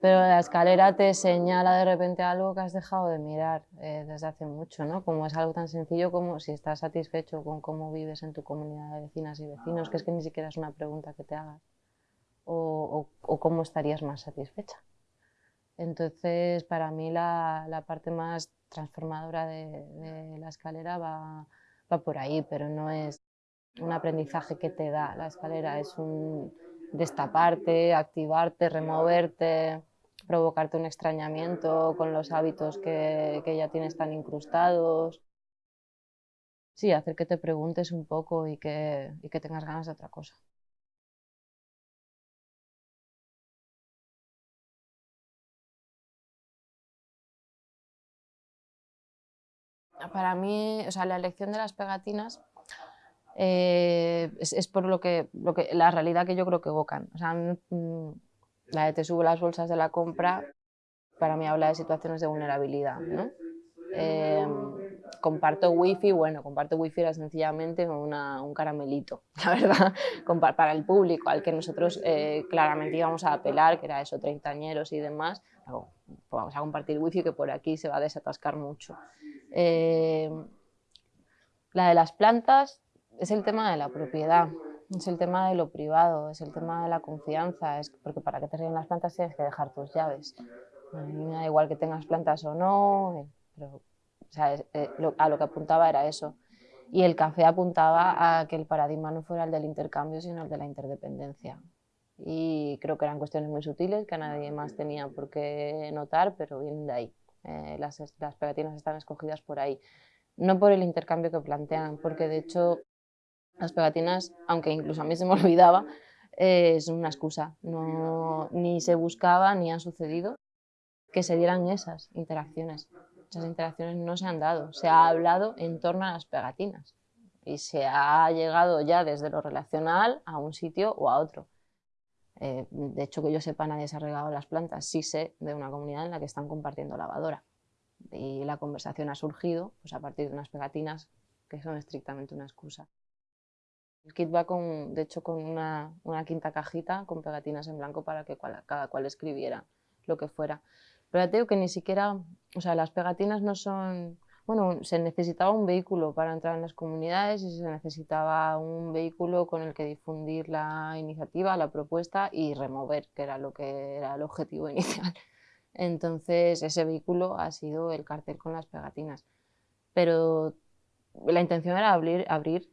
Pero la escalera te señala de repente algo que has dejado de mirar eh, desde hace mucho, ¿no? Como es algo tan sencillo como si estás satisfecho con cómo vives en tu comunidad de vecinas y vecinos, que es que ni siquiera es una pregunta que te hagas, o, o, cómo estarías más satisfecha. Entonces, para mí la, parte más transformadora de, la escalera va, va, por ahí, pero no es un aprendizaje que te da la escalera, es un destaparte, activarte, removerte, provocarte un extrañamiento con los hábitos que, que ya tienes tan incrustados. Sí, hacer que te preguntes un poco y que, y que tengas ganas de otra cosa. Para mí, o sea, la elección de las pegatinas eh, es, por lo que, lo que, la realidad que yo creo que evocan. O sea, mm, la de te subo las bolsas de la compra, para mí habla de situaciones de vulnerabilidad, ¿no? Eh, comparto wifi, bueno, comparto wifi era sencillamente una, un caramelito, la verdad, para el público al que nosotros eh, claramente íbamos a apelar, que era eso, treintañeros y demás, vamos a compartir wifi que por aquí se va a desatascar mucho. Eh, la de las plantas es el tema de la propiedad, es el tema de lo privado, es el tema de la confianza, es porque para que te ríen las plantas tienes que dejar tus llaves. A mí me da igual que tengas plantas o no, eh, pero eh, a lo que apuntaba era eso. Y el café apuntaba a que el paradigma no fuera el del intercambio, sino el de la interdependencia. Y creo que eran cuestiones muy sutiles que nadie más tenía por qué notar, pero vienen de ahí. Eh, las, las pegatinas están escogidas por ahí. No por el intercambio que plantean, porque de hecho las pegatinas, aunque incluso a mí se me olvidaba, eh, es una excusa. No, ni se buscaba ni han sucedido que se dieran esas interacciones. Esas interacciones no se han dado. Se ha hablado en torno a las pegatinas y se ha llegado ya desde lo relacional a un sitio o a otro. Eh, de hecho, que yo sepa, nadie se ha regado las plantas. Sí sé de una comunidad en la que están compartiendo lavadora. Y la conversación ha surgido pues, a partir de unas pegatinas que son estrictamente una excusa. El kit va con, de hecho, con una, una quinta cajita con pegatinas en blanco para que cada cual escribiera lo que fuera. Pero ya te digo que ni siquiera, o sea, las pegatinas no son bueno, se necesitaba un vehículo para entrar en las comunidades y se necesitaba un vehículo con el que difundir la iniciativa, la propuesta y remover, que era lo que era el objetivo inicial. Entonces, ese vehículo ha sido el cartel con las pegatinas. Pero la intención era abrir, abrir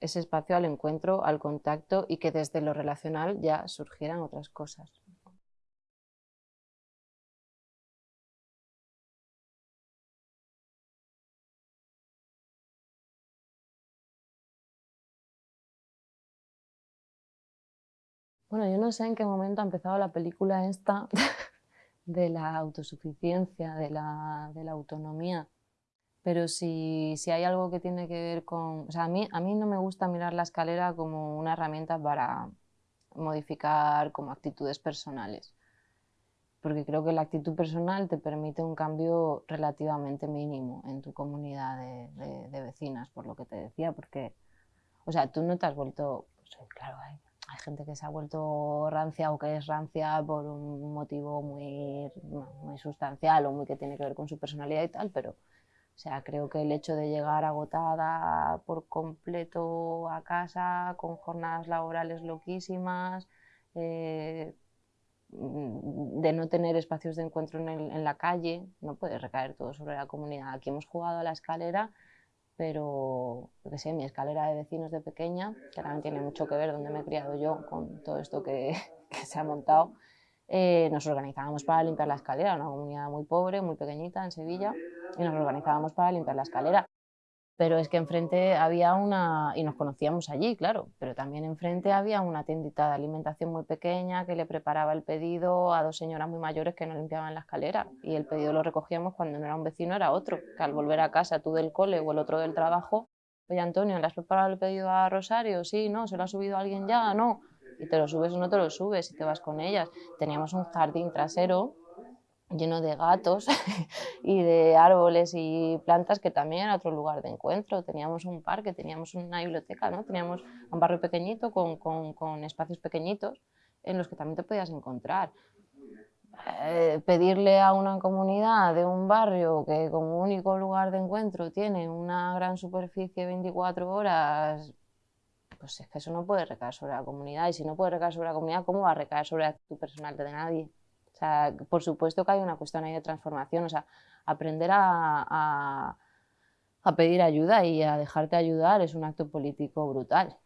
ese espacio al encuentro, al contacto y que desde lo relacional ya surgieran otras cosas. Bueno, yo no sé en qué momento ha empezado la película esta de la autosuficiencia, de la, autonomía, pero si, si, hay algo que tiene que ver con... O sea, a mí, a mí no me gusta mirar la escalera como una herramienta para modificar como actitudes personales, porque creo que la actitud personal te permite un cambio relativamente mínimo en tu comunidad de, de, vecinas, por lo que te decía, porque, o sea, tú no te has vuelto, pues, claro, hay gente que se ha vuelto rancia o que es rancia por un motivo muy, muy sustancial o muy que tiene que ver con su personalidad y tal, pero o sea, creo que el hecho de llegar agotada por completo a casa, con jornadas laborales loquísimas, eh, de no tener espacios de encuentro en, la calle, no puede recaer todo sobre la comunidad. Aquí hemos jugado a la escalera, pero, que sé, mi escalera de vecinos de pequeña, que también tiene mucho que ver donde me he criado yo con todo esto que, se ha montado, eh, nos organizábamos para limpiar la escalera, una comunidad muy pobre, muy pequeñita en Sevilla, y nos organizábamos para limpiar la escalera pero es que enfrente había una, y nos conocíamos allí, claro, pero también enfrente había una tiendita de alimentación muy pequeña que le preparaba el pedido a dos señoras muy mayores que no limpiaban la escalera y el pedido lo recogíamos cuando no era un vecino, era otro, que al volver a casa tú del cole o el otro del trabajo, oye Antonio, ¿le has preparado el pedido a Rosario? Sí, no, ¿se lo ha subido alguien ya? No, y te lo subes o no te lo subes y te vas con ellas. Teníamos un jardín trasero lleno de gatos y de árboles y plantas que también era otro lugar de encuentro. Teníamos un parque, teníamos una biblioteca, ¿no? teníamos un barrio pequeñito con, con, con espacios pequeñitos en los que también te podías encontrar. Eh, pedirle a una comunidad de un barrio que como único lugar de encuentro tiene una gran superficie 24 horas, pues es que eso no puede recaer sobre la comunidad. Y si no puede recaer sobre la comunidad, ¿cómo va a recaer sobre tu personal de nadie? Por supuesto que hay una cuestión ahí de transformación, o sea, aprender a, a, pedir ayuda y a dejarte ayudar es un acto político brutal.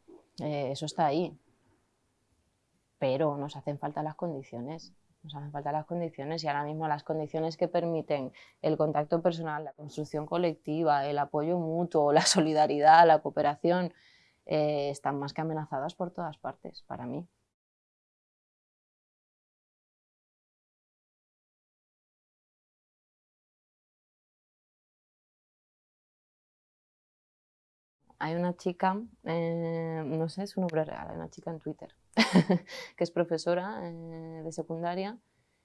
Eh, eso está ahí. Pero nos hacen falta las condiciones. Nos hacen falta las condiciones y ahora mismo las condiciones que permiten el contacto personal, la construcción colectiva, el apoyo mutuo, la solidaridad, la cooperación, eh, están más que amenazadas por todas partes, para mí. Hay una chica, eh, no sé, es un nombre real, hay una chica en Twitter, que es profesora eh, de secundaria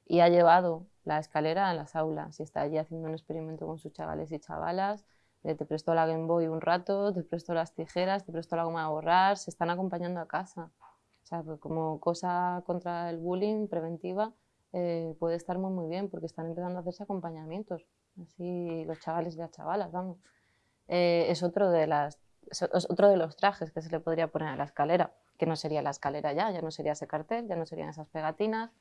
y ha llevado la escalera a las aulas y está allí haciendo un experimento con sus chavales y chavalas, te presto la Game Boy un rato, te presto las tijeras, te presto la goma a borrar, se están acompañando a casa. O sea, pues como cosa contra el bullying preventiva eh, puede estar muy muy bien porque están empezando a hacerse acompañamientos, así los chavales y las chavalas, vamos. es otro de las es otro de los trajes que se le podría poner a la escalera, que no sería la escalera ya, ya no sería ese cartel, ya no serían esas pegatinas,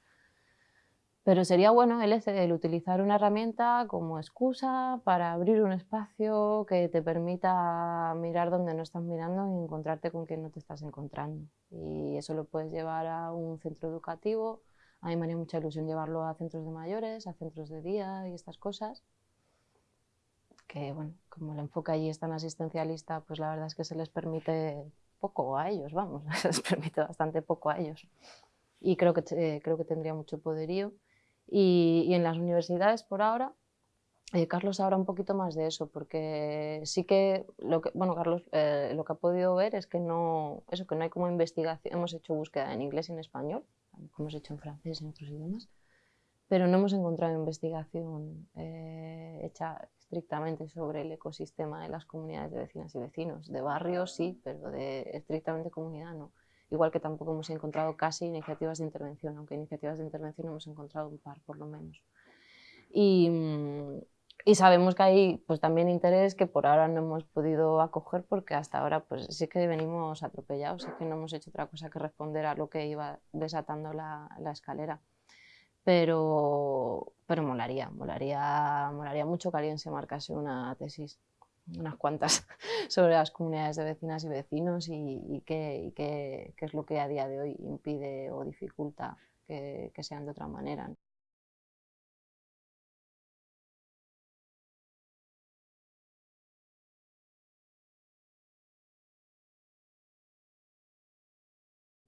pero sería bueno el, el utilizar una herramienta como excusa para abrir un espacio que te permita mirar donde no estás mirando y encontrarte con quien no te estás encontrando. Y eso lo puedes llevar a un centro educativo. A mí me haría mucha ilusión llevarlo a centros de mayores, a centros de día y estas cosas que bueno, como el enfoque allí es tan asistencialista, pues la verdad es que se les permite poco a ellos, vamos, se les permite bastante poco a ellos. Y creo que, eh, creo que tendría mucho poderío. Y, y en las universidades, por ahora, eh, Carlos habla un poquito más de eso, porque sí que, lo que bueno, Carlos eh, lo que ha podido ver es que no, eso, que no hay como investigación, hemos hecho búsqueda en inglés y en español, como hemos hecho en francés y en otros idiomas, pero no hemos encontrado investigación hecha estrictamente sobre el ecosistema de las comunidades de vecinas y vecinos. De barrios sí, pero de estrictamente comunidad no. Igual que tampoco hemos encontrado casi iniciativas de intervención, aunque iniciativas de intervención hemos encontrado un par por lo menos. Y, y sabemos que hay pues, también interés que por ahora no hemos podido acoger porque hasta ahora pues, sí que venimos atropellados, sí que no hemos hecho otra cosa que responder a lo que iba desatando la, la escalera pero, pero molaría, molaría, molaría mucho que alguien se marcase una tesis, unas cuantas, sobre las comunidades de vecinas y vecinos y, qué, qué, es lo que a día de hoy impide o dificulta que, que sean de otra manera.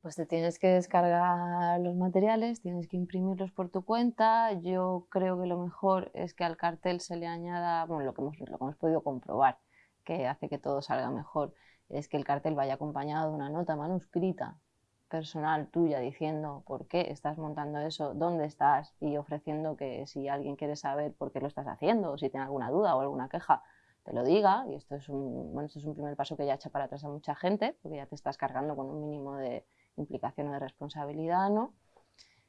Pues te tienes que descargar los materiales, tienes que imprimirlos por tu cuenta. Yo creo que lo mejor es que al cartel se le añada, bueno, lo que hemos, lo que hemos podido comprobar, que hace que todo salga mejor, es que el cartel vaya acompañado de una nota manuscrita personal tuya diciendo por qué estás montando eso, dónde estás y ofreciendo que si alguien quiere saber por qué lo estás haciendo o si tiene alguna duda o alguna queja, te lo diga. Y esto es un, bueno, esto es un primer paso que ya echa para atrás a mucha gente, porque ya te estás cargando con un mínimo de, implicación o de responsabilidad, ¿no?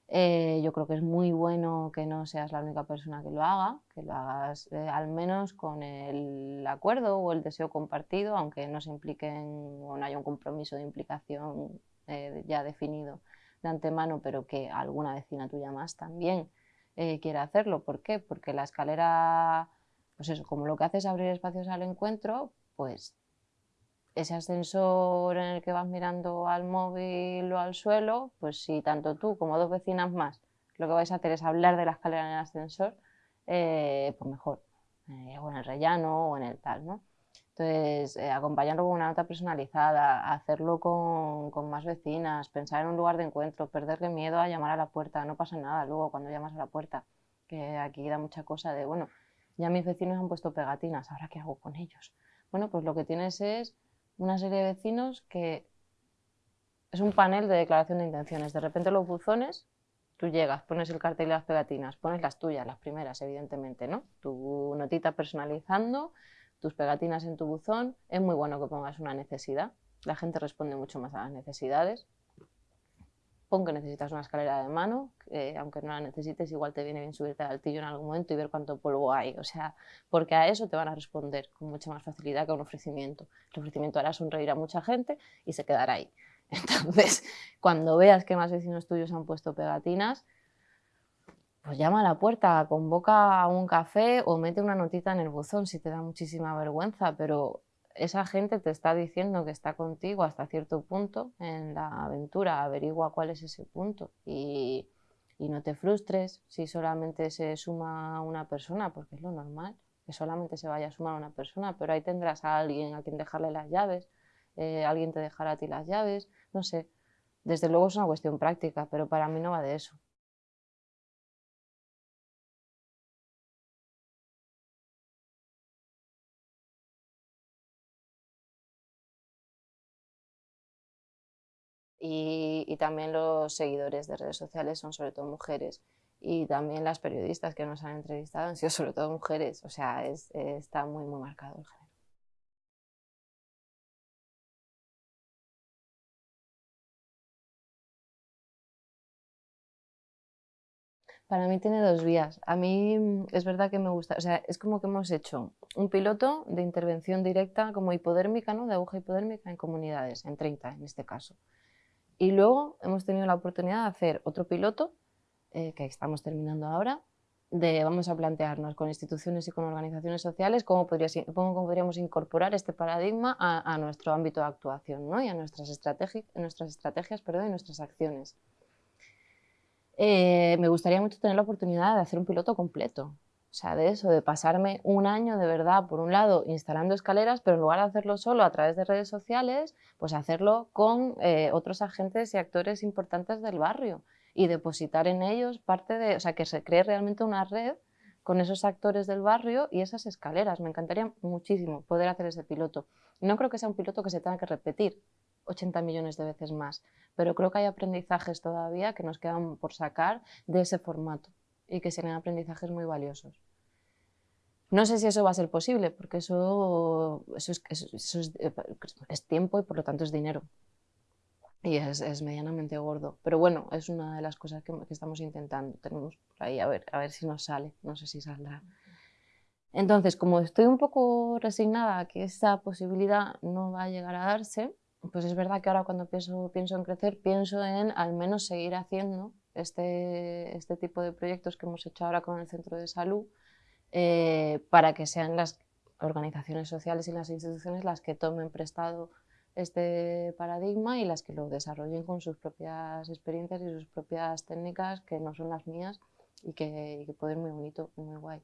Eh, yo creo que es muy bueno que no seas la única persona que lo haga, que lo hagas eh, al menos con el acuerdo o el deseo compartido, aunque no se impliquen o no haya un compromiso de implicación eh, ya definido. de antemano, pero que alguna vecina tuya más también quiere hacerlo. ¿Por qué? Porque la escalera, pues eso, como lo que hace es abrir espacios al encuentro, pues ese ascensor en el que vas mirando al móvil o al suelo, pues si tanto tú como dos vecinas más lo que vais a hacer es hablar de la escalera en el ascensor, eh, pues mejor, eh, o en el rellano o en el tal, ¿no? Entonces, eh, acompañarlo con una nota personalizada, hacerlo con, con, más vecinas, pensar en un lugar de encuentro, perderle miedo a llamar a la puerta, no pasa nada luego cuando llamas a la puerta, que aquí da mucha cosa de, bueno, ya mis vecinos han puesto pegatinas, ¿ahora qué hago con ellos? Bueno, pues lo que tienes es una serie de vecinos que es un panel de declaración de intenciones. De repente los buzones, tú llegas, pones el cartel y las pegatinas, pones las tuyas, las primeras, evidentemente, ¿no? Tu notita personalizando, tus pegatinas en tu buzón. Es muy bueno que pongas una necesidad. La gente responde mucho más a las necesidades. Pon que necesitas una escalera de mano, aunque no la necesites, igual te viene bien subirte al altillo en algún momento y ver cuánto polvo hay. O sea, porque a eso te van a responder con mucha más facilidad que a un ofrecimiento. El ofrecimiento hará sonreír a mucha gente y se quedará ahí. Entonces, cuando veas que más vecinos tuyos han puesto pegatinas, pues llama a la puerta, convoca a un café o mete una notita en el buzón si te da muchísima vergüenza, pero esa gente te está diciendo que está contigo hasta cierto punto en la aventura, averigua cuál es ese punto y, no te frustres si solamente se suma una persona, porque es lo normal, que solamente se vaya a sumar una persona, pero ahí tendrás a alguien a quien dejarle las llaves, eh, alguien te dejará a ti las llaves, no sé. Desde luego es una cuestión práctica, pero para mí no va de eso. Y, también los seguidores de redes sociales son sobre todo mujeres y también las periodistas que nos han entrevistado han sido sobre todo mujeres, o sea, está muy, muy marcado el género. Para mí tiene dos vías. A mí mm, es verdad que me gusta, o sea, es como que hemos hecho un piloto de intervención directa como hipodérmica, ¿no? De aguja hipodérmica en comunidades, en 30 en este caso. Y luego hemos tenido la oportunidad de hacer otro piloto, eh, que estamos terminando ahora, de vamos a plantearnos con instituciones y con organizaciones sociales cómo, podríamos incorporar este paradigma a, nuestro ámbito de actuación ¿no? y a nuestras, estrategias, nuestras estrategias perdón, y nuestras acciones. Eh, me gustaría mucho tener la oportunidad de hacer un piloto completo, o sea, de eso, de pasarme un año de verdad, por un lado, instalando escaleras, pero en lugar de hacerlo solo a través de redes sociales, pues hacerlo con eh, otros agentes y actores importantes del barrio y depositar en ellos parte de, o sea, que se cree realmente una red con esos actores del barrio y esas escaleras. Me encantaría muchísimo poder hacer ese piloto. No creo que sea un piloto que se tenga que repetir 80 millones de veces más, pero creo que hay aprendizajes todavía que nos quedan por sacar de ese formato y que serían aprendizajes muy valiosos. No sé si eso va a ser posible, porque eso, eso, es, tiempo y por lo tanto es dinero. Y es, medianamente gordo. Pero bueno, es una de las cosas que, estamos intentando. Tenemos por ahí a ver, a ver si nos sale. No sé si saldrá. Entonces, como estoy un poco resignada a que esa posibilidad no va a llegar a darse, pues es verdad que ahora cuando pienso, pienso en crecer, pienso en al menos seguir haciendo este, este tipo de proyectos que hemos hecho ahora con el centro de salud eh, para que sean las organizaciones sociales y las instituciones las que tomen prestado este paradigma y las que lo desarrollen con sus propias experiencias y sus propias técnicas que no son las mías y que, y que muy bonito y muy guay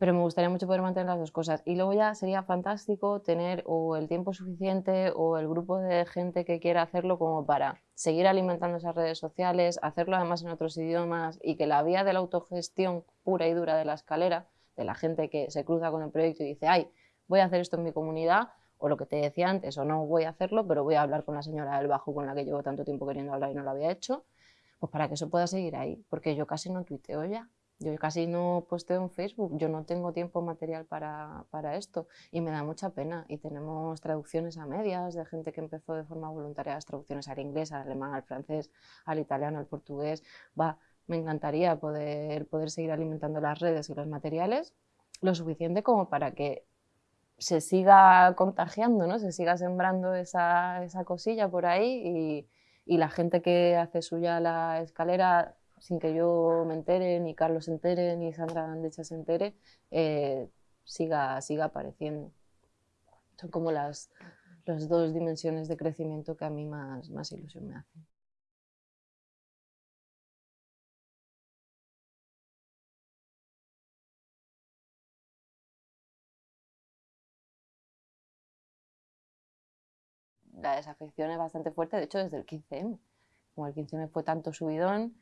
pero me gustaría mucho poder mantener las dos cosas. Y luego ya sería fantástico tener o el tiempo suficiente o el grupo de gente que quiera hacerlo como para seguir alimentando esas redes sociales, hacerlo además en otros idiomas y que la vía de la autogestión pura y dura de la escalera, de la gente que se cruza con el proyecto y dice, ay, voy a hacer esto en mi comunidad, o lo que te decía antes, o no voy a hacerlo, pero voy a hablar con la señora del bajo con la que llevo tanto tiempo queriendo hablar y no lo había hecho, pues para que eso pueda seguir ahí, porque yo casi no tuiteo ya. Yo casi no posteo en Facebook, yo no tengo tiempo material para, para, esto y me da mucha pena. Y tenemos traducciones a medias de gente que empezó de forma voluntaria las traducciones al inglés, al alemán, al francés, al italiano, al portugués. Va, me encantaría poder, poder seguir alimentando las redes y los materiales lo suficiente como para que se siga contagiando, ¿no? se siga sembrando esa, esa cosilla por ahí y, y la gente que hace suya la escalera sin que yo me entere, ni Carlos se entere, ni Sandra Andecha se entere, eh, siga, siga apareciendo. Son como las, las dos dimensiones de crecimiento que a mí más, más ilusión me hacen. la desafección es bastante fuerte, de hecho desde el 15M. Como el 15M fue tanto subidón,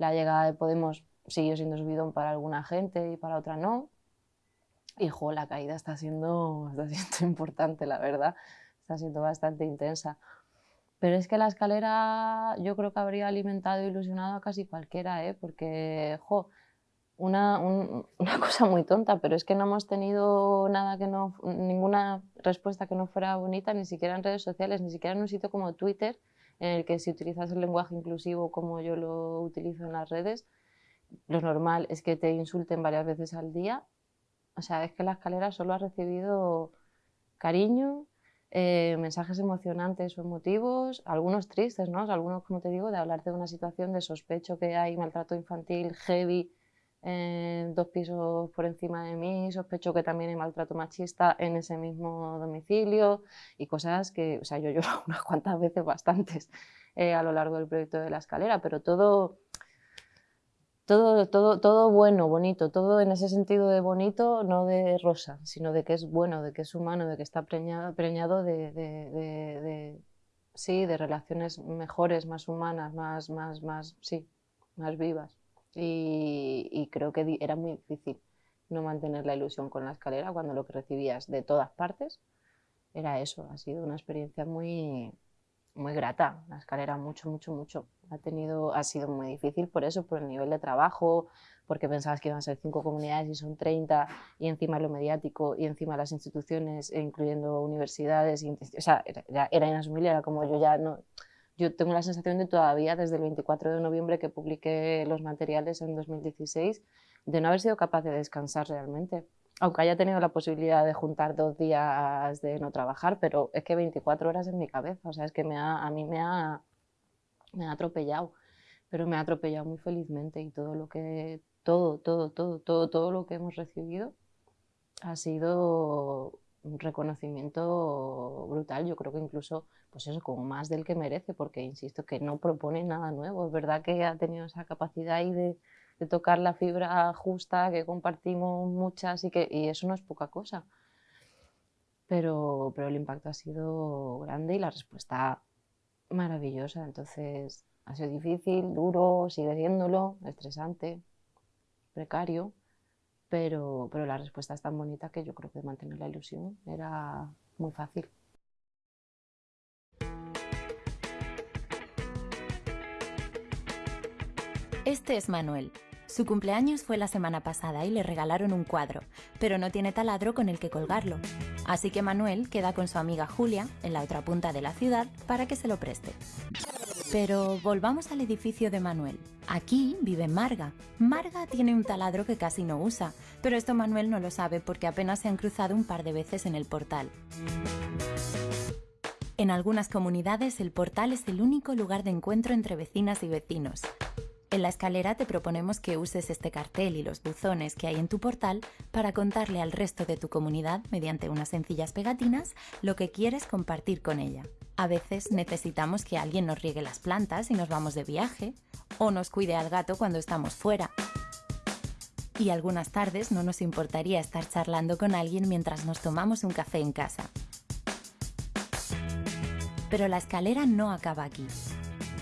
la llegada de Podemos siguió siendo subidón para alguna gente y para otra no. Y jo, la caída está siendo, está siendo importante, la verdad. Está siendo bastante intensa. Pero es que la escalera yo creo que habría alimentado e ilusionado a casi cualquiera, ¿eh? porque jo, una, una, cosa muy tonta, pero es que no hemos tenido nada que no, ninguna respuesta que no fuera bonita, ni siquiera en redes sociales, ni siquiera en un sitio como Twitter, en el que si utilizas el lenguaje inclusivo como yo lo utilizo en las redes, lo normal es que te insulten varias veces al día. O sea, es que la escalera solo ha recibido cariño, eh, mensajes emocionantes o emotivos, algunos tristes, ¿no? algunos, como te digo, de hablar de una situación de sospecho que hay maltrato infantil heavy en dos pisos por encima de mí, sospecho que también hay maltrato machista en ese mismo domicilio y cosas que, o sea, yo lloro unas cuantas veces, bastantes, eh, a lo largo del proyecto de la escalera, pero todo, todo, todo, todo bueno, bonito, todo en ese sentido de bonito, no de rosa, sino de que es bueno, de que es humano, de que está preñado, de, de, sí, de relaciones mejores, más humanas, más, más, más, sí, más vivas y, creo que era muy difícil no mantener la ilusión con la escalera cuando lo que recibías de todas partes era eso. Ha sido una experiencia muy, muy grata. La escalera mucho, mucho, mucho. Ha, tenido, ha sido muy difícil por eso, por el nivel de trabajo, porque pensabas que iban a ser cinco comunidades y son 30, y encima lo mediático, y encima las instituciones, incluyendo universidades. Y, o sea, era, era inasumible, era como yo ya no yo tengo la sensación de todavía desde el 24 de noviembre que publiqué los materiales en 2016 de no haber sido capaz de descansar realmente. Aunque haya tenido la posibilidad de juntar dos días de no trabajar, pero es que 24 horas en mi cabeza, o sea, es que me ha, a mí me ha, me ha atropellado, pero me ha atropellado muy felizmente y todo lo que, todo, todo, todo, todo, todo lo que hemos recibido ha sido un reconocimiento brutal. Yo creo que incluso, pues eso, como más del que merece, porque insisto que no propone nada nuevo. Es verdad que ha tenido esa capacidad ahí de, tocar la fibra justa, que compartimos muchas y que y eso no es poca cosa. Pero, pero el impacto ha sido grande y la respuesta maravillosa. Entonces, ha sido difícil, duro, sigue siéndolo, estresante, precario, pero, pero la respuesta es tan bonita que yo creo que mantener la ilusión era muy fácil.
Este es Manuel. Su cumpleaños fue la semana pasada y le regalaron un cuadro, pero no tiene taladro con el que colgarlo. Así que Manuel queda con su amiga Julia, en la otra punta de la ciudad, para que se lo preste. Pero volvamos al edificio de Manuel. Aquí vive Marga. Marga tiene un taladro que casi no usa, pero esto Manuel no lo sabe porque apenas se han cruzado un par de veces en el portal. En algunas comunidades el portal es el único lugar de encuentro entre vecinas y vecinos. En la escalera te proponemos que uses este cartel y los buzones que hay en tu portal para contarle al resto de tu comunidad, mediante unas sencillas pegatinas, lo que quieres compartir con ella. A veces necesitamos que alguien nos riegue las plantas y nos vamos de viaje, o nos cuide al gato cuando estamos fuera. Y algunas tardes no nos importaría estar charlando con alguien mientras nos tomamos un café en casa. Pero la escalera no acaba aquí.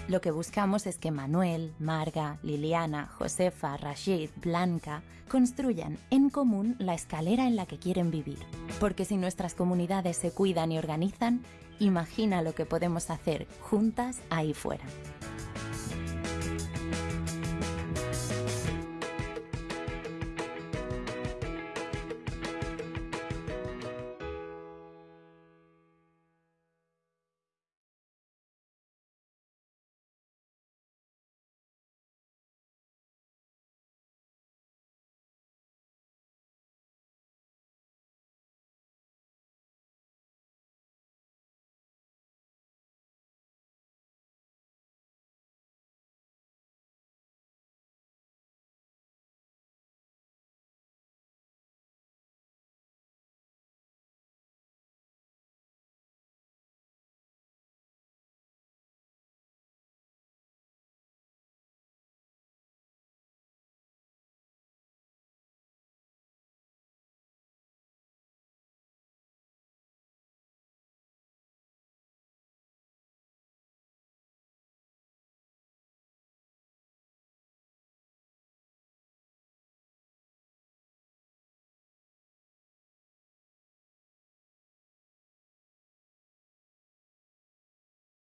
Lo que buscamos es que Manuel, Marga, Liliana, Josefa, Rashid, Blanca construyan en común la escalera en la que quieren vivir. Porque si nuestras comunidades se cuidan y organizan, imagina lo que podemos hacer juntas ahí fuera.